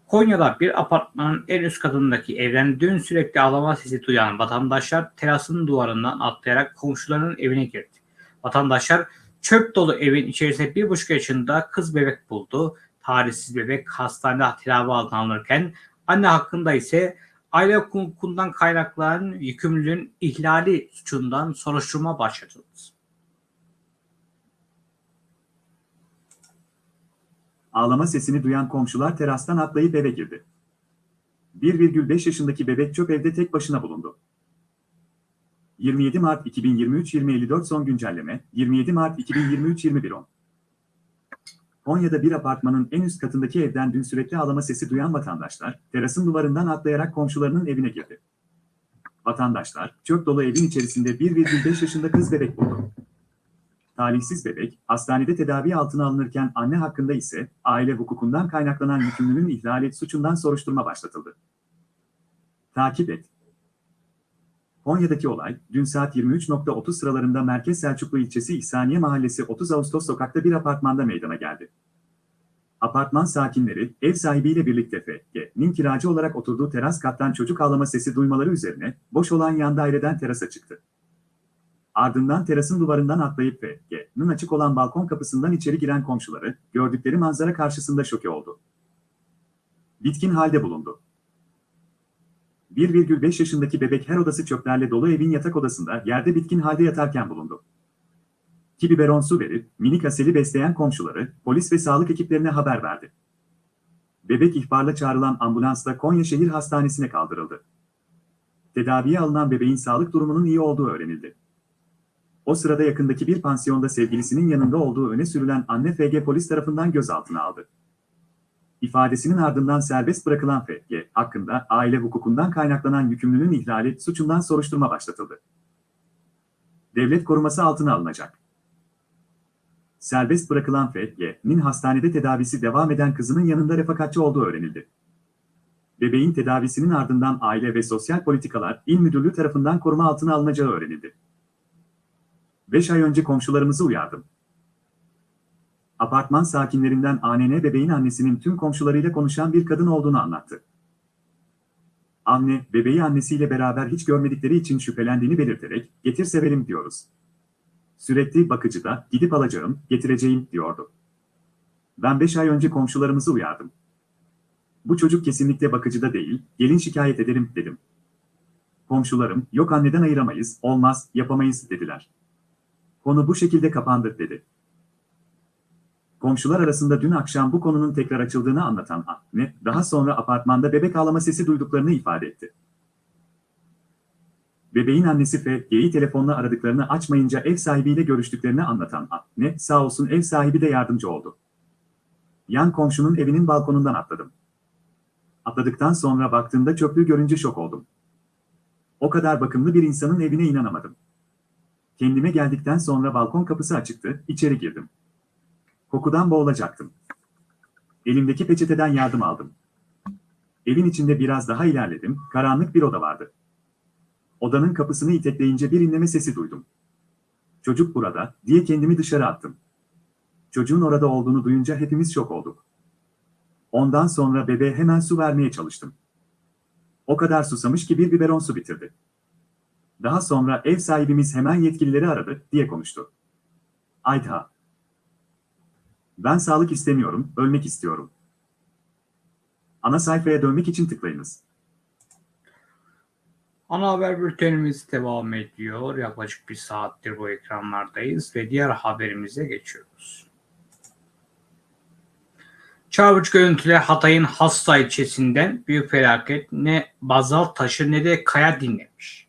Konya'da bir apartmanın en üst katındaki evden dün sürekli ağlama sesi duyan vatandaşlar terasın duvarından atlayarak komşularının evine girdi. Vatandaşlar çöp dolu evin içerisinde bir buçuk yaşında kız bebek buldu. Tarihsiz bebek hastanede tedavi altına alınırken anne hakkında ise aile hukukundan kaynaklanan yükümlülüğün ihlali suçundan soruşturma başlatıldı. ağlama sesini duyan komşular terastan atlayıp eve girdi. 1,5 yaşındaki bebek çöp evde tek başına bulundu. 27 Mart 2023 2054 son güncelleme 27 Mart 2023 2110 Konya'da bir apartmanın en üst katındaki evden dün sürekli ağlama sesi duyan vatandaşlar terasın duvarından atlayarak komşularının evine girdi. Vatandaşlar çöp dolu evin içerisinde 1,5 yaşında kız bebek buldu. Talihsiz bebek, hastanede tedavi altına alınırken anne hakkında ise aile hukukundan kaynaklanan yükümlülüğün ihlali suçundan soruşturma başlatıldı. Takip et. Konya'daki olay, dün saat 23.30 sıralarında Merkez Selçuklu ilçesi İhsaniye Mahallesi 30 Ağustos sokakta bir apartmanda meydana geldi. Apartman sakinleri, ev sahibiyle birlikte F.G.'nin kiracı olarak oturduğu teras kattan çocuk ağlama sesi duymaları üzerine, boş olan yan daireden terasa çıktı. Ardından terasın duvarından atlayıp ve G'nin açık olan balkon kapısından içeri giren komşuları gördükleri manzara karşısında şoke oldu. Bitkin halde bulundu. 1,5 yaşındaki bebek her odası çöplerle dolu evin yatak odasında yerde bitkin halde yatarken bulundu. Ki biberon su verip minik Asel'i besleyen komşuları polis ve sağlık ekiplerine haber verdi. Bebek ihbarla çağrılan ambulansla Konya Şehir Hastanesi'ne kaldırıldı. Tedaviye alınan bebeğin sağlık durumunun iyi olduğu öğrenildi. O sırada yakındaki bir pansiyonda sevgilisinin yanında olduğu öne sürülen anne FG polis tarafından gözaltına aldı. İfadesinin ardından serbest bırakılan FG hakkında aile hukukundan kaynaklanan yükümlülüğün ihlali suçundan soruşturma başlatıldı. Devlet koruması altına alınacak. Serbest bırakılan FG'nin hastanede tedavisi devam eden kızının yanında refakatçi olduğu öğrenildi. Bebeğin tedavisinin ardından Aile ve Sosyal Politikalar İl Müdürlüğü tarafından koruma altına alınacağı öğrenildi. 5 ay önce komşularımızı uyardım. Apartman sakinlerinden ANN bebeğin annesinin tüm komşularıyla konuşan bir kadın olduğunu anlattı. Anne, bebeği annesiyle beraber hiç görmedikleri için şüphelendiğini belirterek, getir sevelim diyoruz. Sürekli bakıcıda, gidip alacağım, getireceğim diyordu. Ben 5 ay önce komşularımızı uyardım. Bu çocuk kesinlikle bakıcıda değil, gelin şikayet ederim dedim. Komşularım, yok anneden ayıramayız, olmaz, yapamayız dediler. Konu bu şekilde kapandı dedi. Komşular arasında dün akşam bu konunun tekrar açıldığını anlatan anne, daha sonra apartmanda bebek ağlama sesi duyduklarını ifade etti. Bebeğin annesi F.G'yi telefonla aradıklarını açmayınca ev sahibiyle görüştüklerini anlatan anne, sağ olsun ev sahibi de yardımcı oldu. Yan komşunun evinin balkonundan atladım. Atladıktan sonra baktığımda çöplüğü görünce şok oldum. O kadar bakımlı bir insanın evine inanamadım. Kendime geldikten sonra balkon kapısı açıktı, içeri girdim. Kokudan boğulacaktım. Elimdeki peçeteden yardım aldım. Evin içinde biraz daha ilerledim, karanlık bir oda vardı. Odanın kapısını itekleyince bir inleme sesi duydum. Çocuk burada, diye kendimi dışarı attım. Çocuğun orada olduğunu duyunca hepimiz şok olduk. Ondan sonra bebeğe hemen su vermeye çalıştım. O kadar susamış ki bir biberon su bitirdi. Daha sonra ev sahibimiz hemen yetkilileri aradı, diye konuştu. Ayta. Ben sağlık istemiyorum, ölmek istiyorum. Ana sayfaya dönmek için tıklayınız. Ana haber bültenimiz devam ediyor. Yaklaşık bir saattir bu ekranlardayız ve diğer haberimize geçiyoruz. Çavuş görüntüle Hatay'ın Hassa ilçesinden büyük felaket ne bazalt taşı ne de kaya dinlemiş.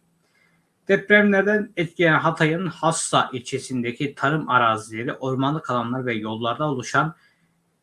Depremlerden etkilenen Hatay'ın Hassa ilçesindeki tarım arazileri, ormanlık alanlar ve yollarda oluşan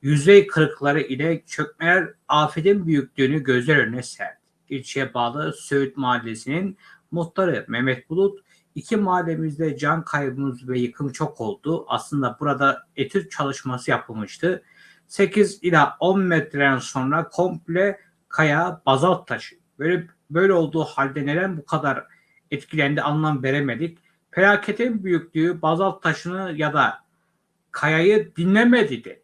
yüzey kırıkları ile çökmeler afetin büyüklüğünü gözler önüne serdi. ilçeye bağlı Söğüt Mahallesi'nin muhtarı Mehmet Bulut, iki mahallemizde can kaybımız ve yıkım çok oldu. Aslında burada etüt çalışması yapılmıştı. 8 ila 10 metreden sonra komple kaya bazalt taşı. Böyle böyle olduğu halde neden bu kadar etkilendi anlam veremedik. Felaketin büyüklüğü bazalt taşını ya da kayayı dinlemedi dedi.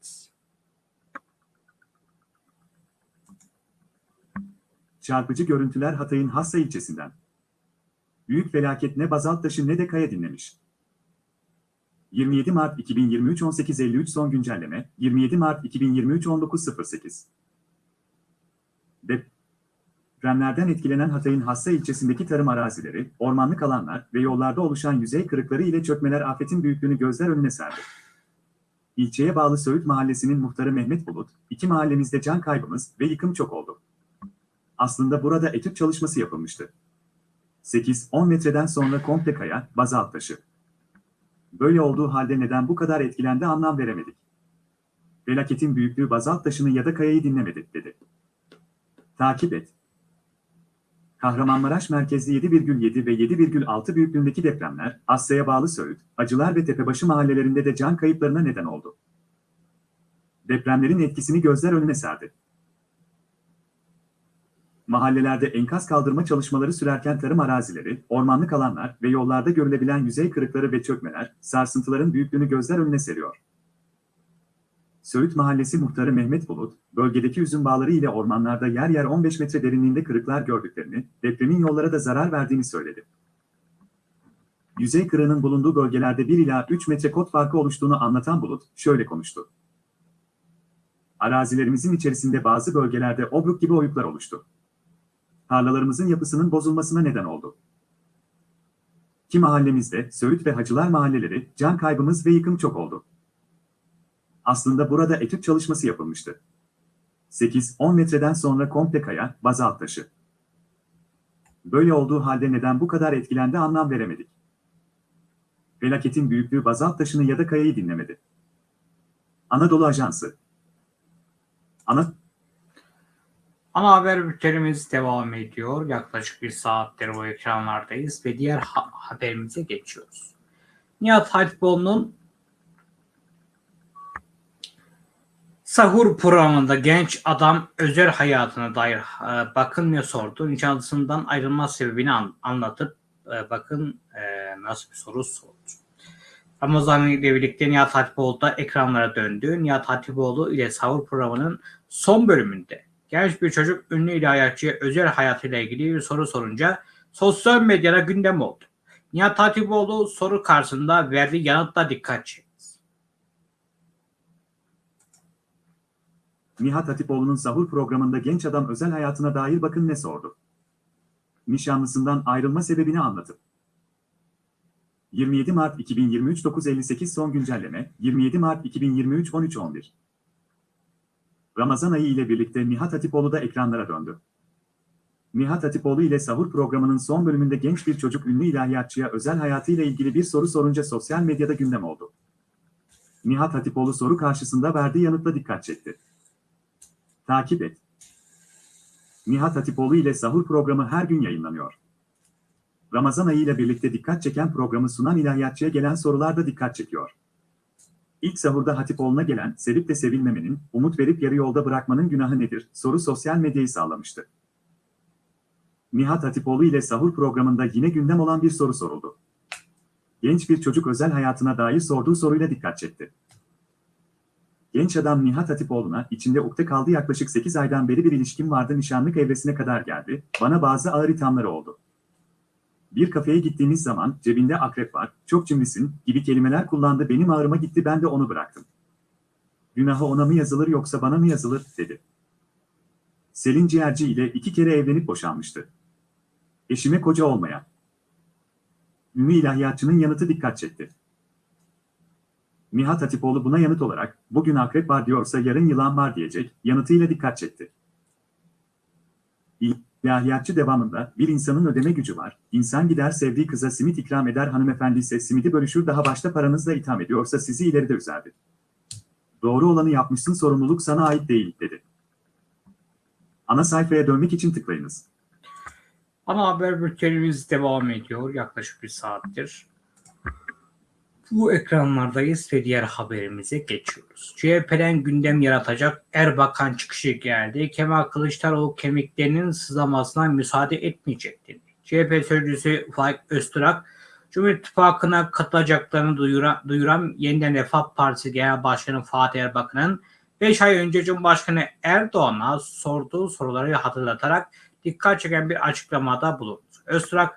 Çarpıcı görüntüler Hatay'ın Hassa ilçesinden. Büyük felaket ne bazalt taşı ne de kaya dinlemiş. 27 Mart 2023 18.53 son güncelleme 27 Mart 2023 19.08 Depremlerden etkilenen Hatay'ın Hassa ilçesindeki tarım arazileri, ormanlık alanlar ve yollarda oluşan yüzey kırıkları ile çökmeler afetin büyüklüğünü gözler önüne serdi. İlçeye bağlı Söğüt Mahallesi'nin muhtarı Mehmet Bulut, iki mahallemizde can kaybımız ve yıkım çok oldu. Aslında burada etüt çalışması yapılmıştı. 8-10 metreden sonra komple kaya, bazalt taşı. Böyle olduğu halde neden bu kadar etkilendi anlam veremedik. Felaketin büyüklüğü bazalt taşını ya da kayayı dinlemedi, dedi. Takip et. Kahramanmaraş merkezli 7,7 ve 7,6 büyüklüğündeki depremler, Asya'ya bağlı Söğüt, Acılar ve Tepebaşı mahallelerinde de can kayıplarına neden oldu. Depremlerin etkisini gözler önüne serdi. Mahallelerde enkaz kaldırma çalışmaları sürerken tarım arazileri, ormanlık alanlar ve yollarda görülebilen yüzey kırıkları ve çökmeler, sarsıntıların büyüklüğünü gözler önüne seriyor. Söğüt Mahallesi muhtarı Mehmet Bulut, bölgedeki üzüm bağları ile ormanlarda yer yer 15 metre derinliğinde kırıklar gördüklerini, depremin yollara da zarar verdiğini söyledi. Yüzey kırığının bulunduğu bölgelerde 1 ila 3 metre kot farkı oluştuğunu anlatan Bulut, şöyle konuştu. Arazilerimizin içerisinde bazı bölgelerde obruk gibi oyuklar oluştu tarlalarımızın yapısının bozulmasına neden oldu. Ki mahallemizde Söğüt ve Hacılar mahalleleri can kaybımız ve yıkım çok oldu. Aslında burada etüt çalışması yapılmıştı. 8-10 metreden sonra komple kaya, bazalt taşı. Böyle olduğu halde neden bu kadar etkilendi anlam veremedik. Felaketin büyüklüğü bazalt taşını ya da kayayı dinlemedi. Anadolu Ajansı Ana Ana haber bültenimiz devam ediyor. Yaklaşık bir saattir bu ekranlardayız ve diğer ha- haberimize geçiyoruz. Nihat Hatipoğlu'nun Sahur programında genç adam özel hayatına dair e, bakın ne sordu. Nişanlısından ayrılma sebebini an, anlatıp e, bakın e, nasıl bir soru sordu. Ramazan ile birlikte Nihat Hatipoğlu da ekranlara döndü. Nihat Hatipoğlu ile Sahur programının son bölümünde genç bir çocuk ünlü ilahiyatçıya özel hayatıyla ilgili bir soru sorunca sosyal medyada gündem oldu. Nihat Hatipoğlu soru karşısında verdiği yanıtla dikkat çekti. Nihat Hatipoğlu'nun sahur programında genç adam özel hayatına dair bakın ne sordu. Nişanlısından ayrılma sebebini anlatıp. 27 Mart 2023 9.58 son güncelleme 27 Mart 2023 13.11 Ramazan ayı ile birlikte Nihat Hatipoğlu da ekranlara döndü. Nihat Hatipoğlu ile sahur programının son bölümünde genç bir çocuk ünlü ilahiyatçıya özel hayatıyla ilgili bir soru sorunca sosyal medyada gündem oldu. Nihat Hatipoğlu soru karşısında verdiği yanıtla dikkat çekti. Takip et. Nihat Hatipoğlu ile sahur programı her gün yayınlanıyor. Ramazan ayı ile birlikte dikkat çeken programı sunan ilahiyatçıya gelen sorular da dikkat çekiyor. İlk sahurda Hatipoğlu'na gelen, sevip de sevilmemenin, umut verip yarı yolda bırakmanın günahı nedir? soru sosyal medyayı sağlamıştı. Nihat Hatipoğlu ile sahur programında yine gündem olan bir soru soruldu. Genç bir çocuk özel hayatına dair sorduğu soruyla dikkat çekti. Genç adam Nihat Hatipoğlu'na içinde ukde kaldı yaklaşık 8 aydan beri bir ilişkim vardı nişanlık evresine kadar geldi, bana bazı ağır ithamları oldu. Bir kafeye gittiğimiz zaman cebinde akrep var, çok cimrisin gibi kelimeler kullandı benim ağrıma gitti ben de onu bıraktım. Günahı ona mı yazılır yoksa bana mı yazılır dedi. Selin Ciğerci ile iki kere evlenip boşanmıştı. Eşime koca olmayan. Ünlü ilahiyatçının yanıtı dikkat çekti. Nihat Hatipoğlu buna yanıt olarak, bugün akrep var diyorsa yarın yılan var diyecek, yanıtıyla dikkat çekti. İlahiyatçı devamında, bir insanın ödeme gücü var, insan gider sevdiği kıza simit ikram eder hanımefendi ise simidi bölüşür daha başta paranızla itham ediyorsa sizi ileride üzerdi. Doğru olanı yapmışsın sorumluluk sana ait değil, dedi. Ana sayfaya dönmek için tıklayınız. Ana haber bültenimiz devam ediyor yaklaşık bir saattir. Bu ekranlardayız ve diğer haberimize geçiyoruz. CHP'den gündem yaratacak Erbakan çıkışı geldi. Kemal Kılıçdaroğlu kemiklerinin sızlamasına müsaade etmeyecek dedi. CHP sözcüsü Faik Öztürk, Cumhur İttifakı'na katılacaklarını duyuran, duyuran Yeniden Refah Partisi Genel Başkanı Fatih Erbakan'ın 5 ay önce Cumhurbaşkanı Erdoğan'a sorduğu soruları hatırlatarak dikkat çeken bir açıklamada bulundu. Öztürk,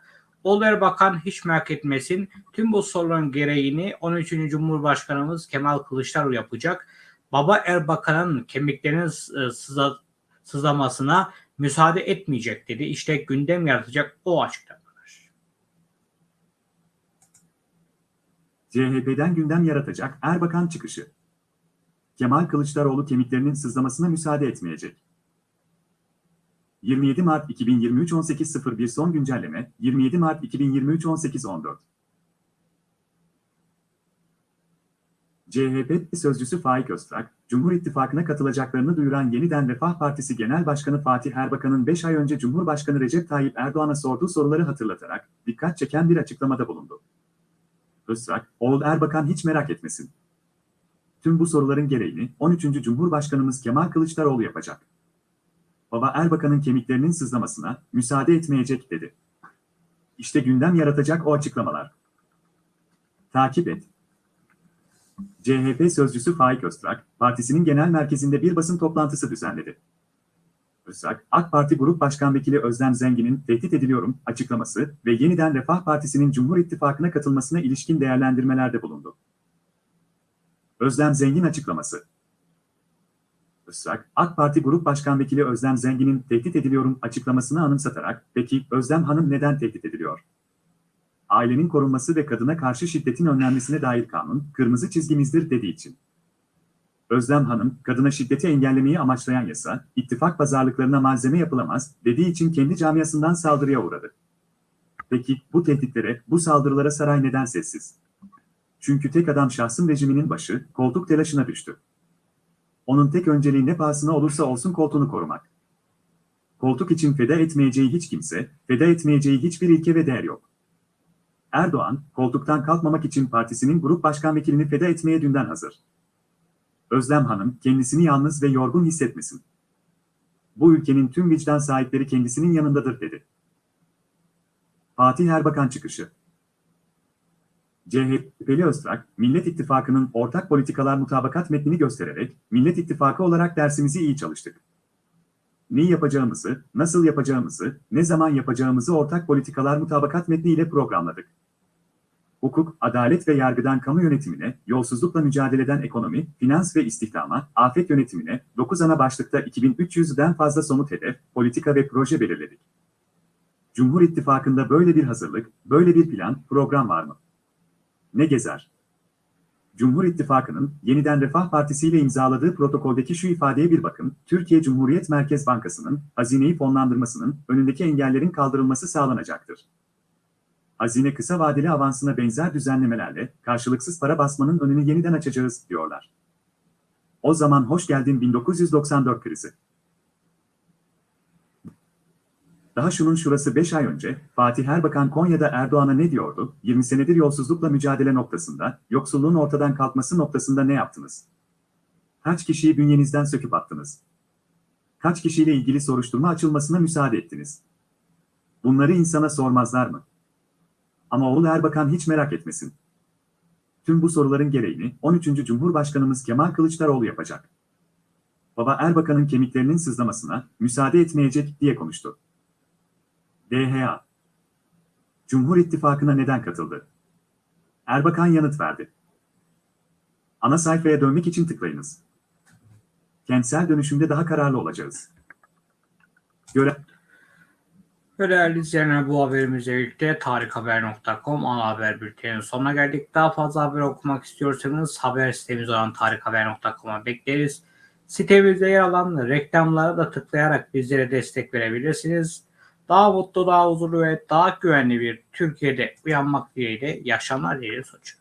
Oğlu Erbakan hiç merak etmesin. Tüm bu soruların gereğini 13. Cumhurbaşkanımız Kemal Kılıçdaroğlu yapacak. Baba Erbakan'ın kemiklerinin sıza, sızlamasına müsaade etmeyecek dedi. İşte gündem yaratacak o açıklamalar. CHP'den gündem yaratacak Erbakan çıkışı. Kemal Kılıçdaroğlu kemiklerinin sızlamasına müsaade etmeyecek. 27 Mart 2023 18.01 son güncelleme 27 Mart 2023 18.14 CHP sözcüsü Faik Öztrak, Cumhur İttifakı'na katılacaklarını duyuran Yeniden Refah Partisi Genel Başkanı Fatih Erbakan'ın 5 ay önce Cumhurbaşkanı Recep Tayyip Erdoğan'a sorduğu soruları hatırlatarak dikkat çeken bir açıklamada bulundu. Öztrak, oğul Erbakan hiç merak etmesin. Tüm bu soruların gereğini 13. Cumhurbaşkanımız Kemal Kılıçdaroğlu yapacak. Baba Erbakan'ın kemiklerinin sızlamasına müsaade etmeyecek dedi. İşte gündem yaratacak o açıklamalar. Takip et. CHP sözcüsü Faik Öztrak, partisinin genel merkezinde bir basın toplantısı düzenledi. Öztrak, AK Parti Grup Başkan Vekili Özlem Zengin'in tehdit ediliyorum açıklaması ve yeniden Refah Partisi'nin Cumhur İttifakı'na katılmasına ilişkin değerlendirmelerde bulundu. Özlem Zengin açıklaması Öztrak, AK Parti Grup Başkan Vekili Özlem Zengin'in tehdit ediliyorum açıklamasını anımsatarak, peki Özlem Hanım neden tehdit ediliyor? Ailenin korunması ve kadına karşı şiddetin önlenmesine dair kanun, kırmızı çizgimizdir dediği için. Özlem Hanım, kadına şiddeti engellemeyi amaçlayan yasa, ittifak pazarlıklarına malzeme yapılamaz dediği için kendi camiasından saldırıya uğradı. Peki bu tehditlere, bu saldırılara saray neden sessiz? Çünkü tek adam şahsım rejiminin başı, koltuk telaşına düştü. Onun tek önceliği ne pahasına olursa olsun koltuğunu korumak. Koltuk için feda etmeyeceği hiç kimse, feda etmeyeceği hiçbir ilke ve değer yok. Erdoğan, koltuktan kalkmamak için partisinin grup başkan vekilini feda etmeye dünden hazır. Özlem Hanım, kendisini yalnız ve yorgun hissetmesin. Bu ülkenin tüm vicdan sahipleri kendisinin yanındadır dedi. Fatih Erbakan çıkışı CHP'li Öztrak, Millet İttifakı'nın ortak politikalar mutabakat metnini göstererek, Millet İttifakı olarak dersimizi iyi çalıştık. Neyi yapacağımızı, nasıl yapacağımızı, ne zaman yapacağımızı ortak politikalar mutabakat metniyle programladık. Hukuk, adalet ve yargıdan kamu yönetimine, yolsuzlukla mücadeleden ekonomi, finans ve istihdama, afet yönetimine, 9 ana başlıkta 2300'den fazla somut hedef, politika ve proje belirledik. Cumhur İttifakı'nda böyle bir hazırlık, böyle bir plan, program var mı? Ne gezer? Cumhur İttifakı'nın yeniden Refah Partisi ile imzaladığı protokoldeki şu ifadeye bir bakın, Türkiye Cumhuriyet Merkez Bankası'nın hazineyi fonlandırmasının önündeki engellerin kaldırılması sağlanacaktır. Hazine kısa vadeli avansına benzer düzenlemelerle karşılıksız para basmanın önünü yeniden açacağız, diyorlar. O zaman hoş geldin 1994 krizi. Daha şunun şurası 5 ay önce, Fatih Erbakan Konya'da Erdoğan'a ne diyordu? 20 senedir yolsuzlukla mücadele noktasında, yoksulluğun ortadan kalkması noktasında ne yaptınız? Kaç kişiyi bünyenizden söküp attınız? Kaç kişiyle ilgili soruşturma açılmasına müsaade ettiniz? Bunları insana sormazlar mı? Ama oğul Erbakan hiç merak etmesin. Tüm bu soruların gereğini 13. Cumhurbaşkanımız Kemal Kılıçdaroğlu yapacak. Baba Erbakan'ın kemiklerinin sızlamasına müsaade etmeyecek diye konuştu. DHA Cumhur İttifakı'na neden katıldı? Erbakan yanıt verdi. Ana sayfaya dönmek için tıklayınız. Kentsel dönüşümde daha kararlı olacağız. Göre Değerli izleyenler bu haberimizle birlikte tarikhaber.com ana haber bülteninin sonuna geldik. Daha fazla haber okumak istiyorsanız haber sitemiz olan tarikhaber.com'a bekleriz. Sitemizde yer alan reklamlara da tıklayarak bizlere destek verebilirsiniz. Daha mutlu, daha huzurlu ve daha güvenli bir Türkiye'de uyanmak dileğiyle yaşamlar dileğiyle sonuç.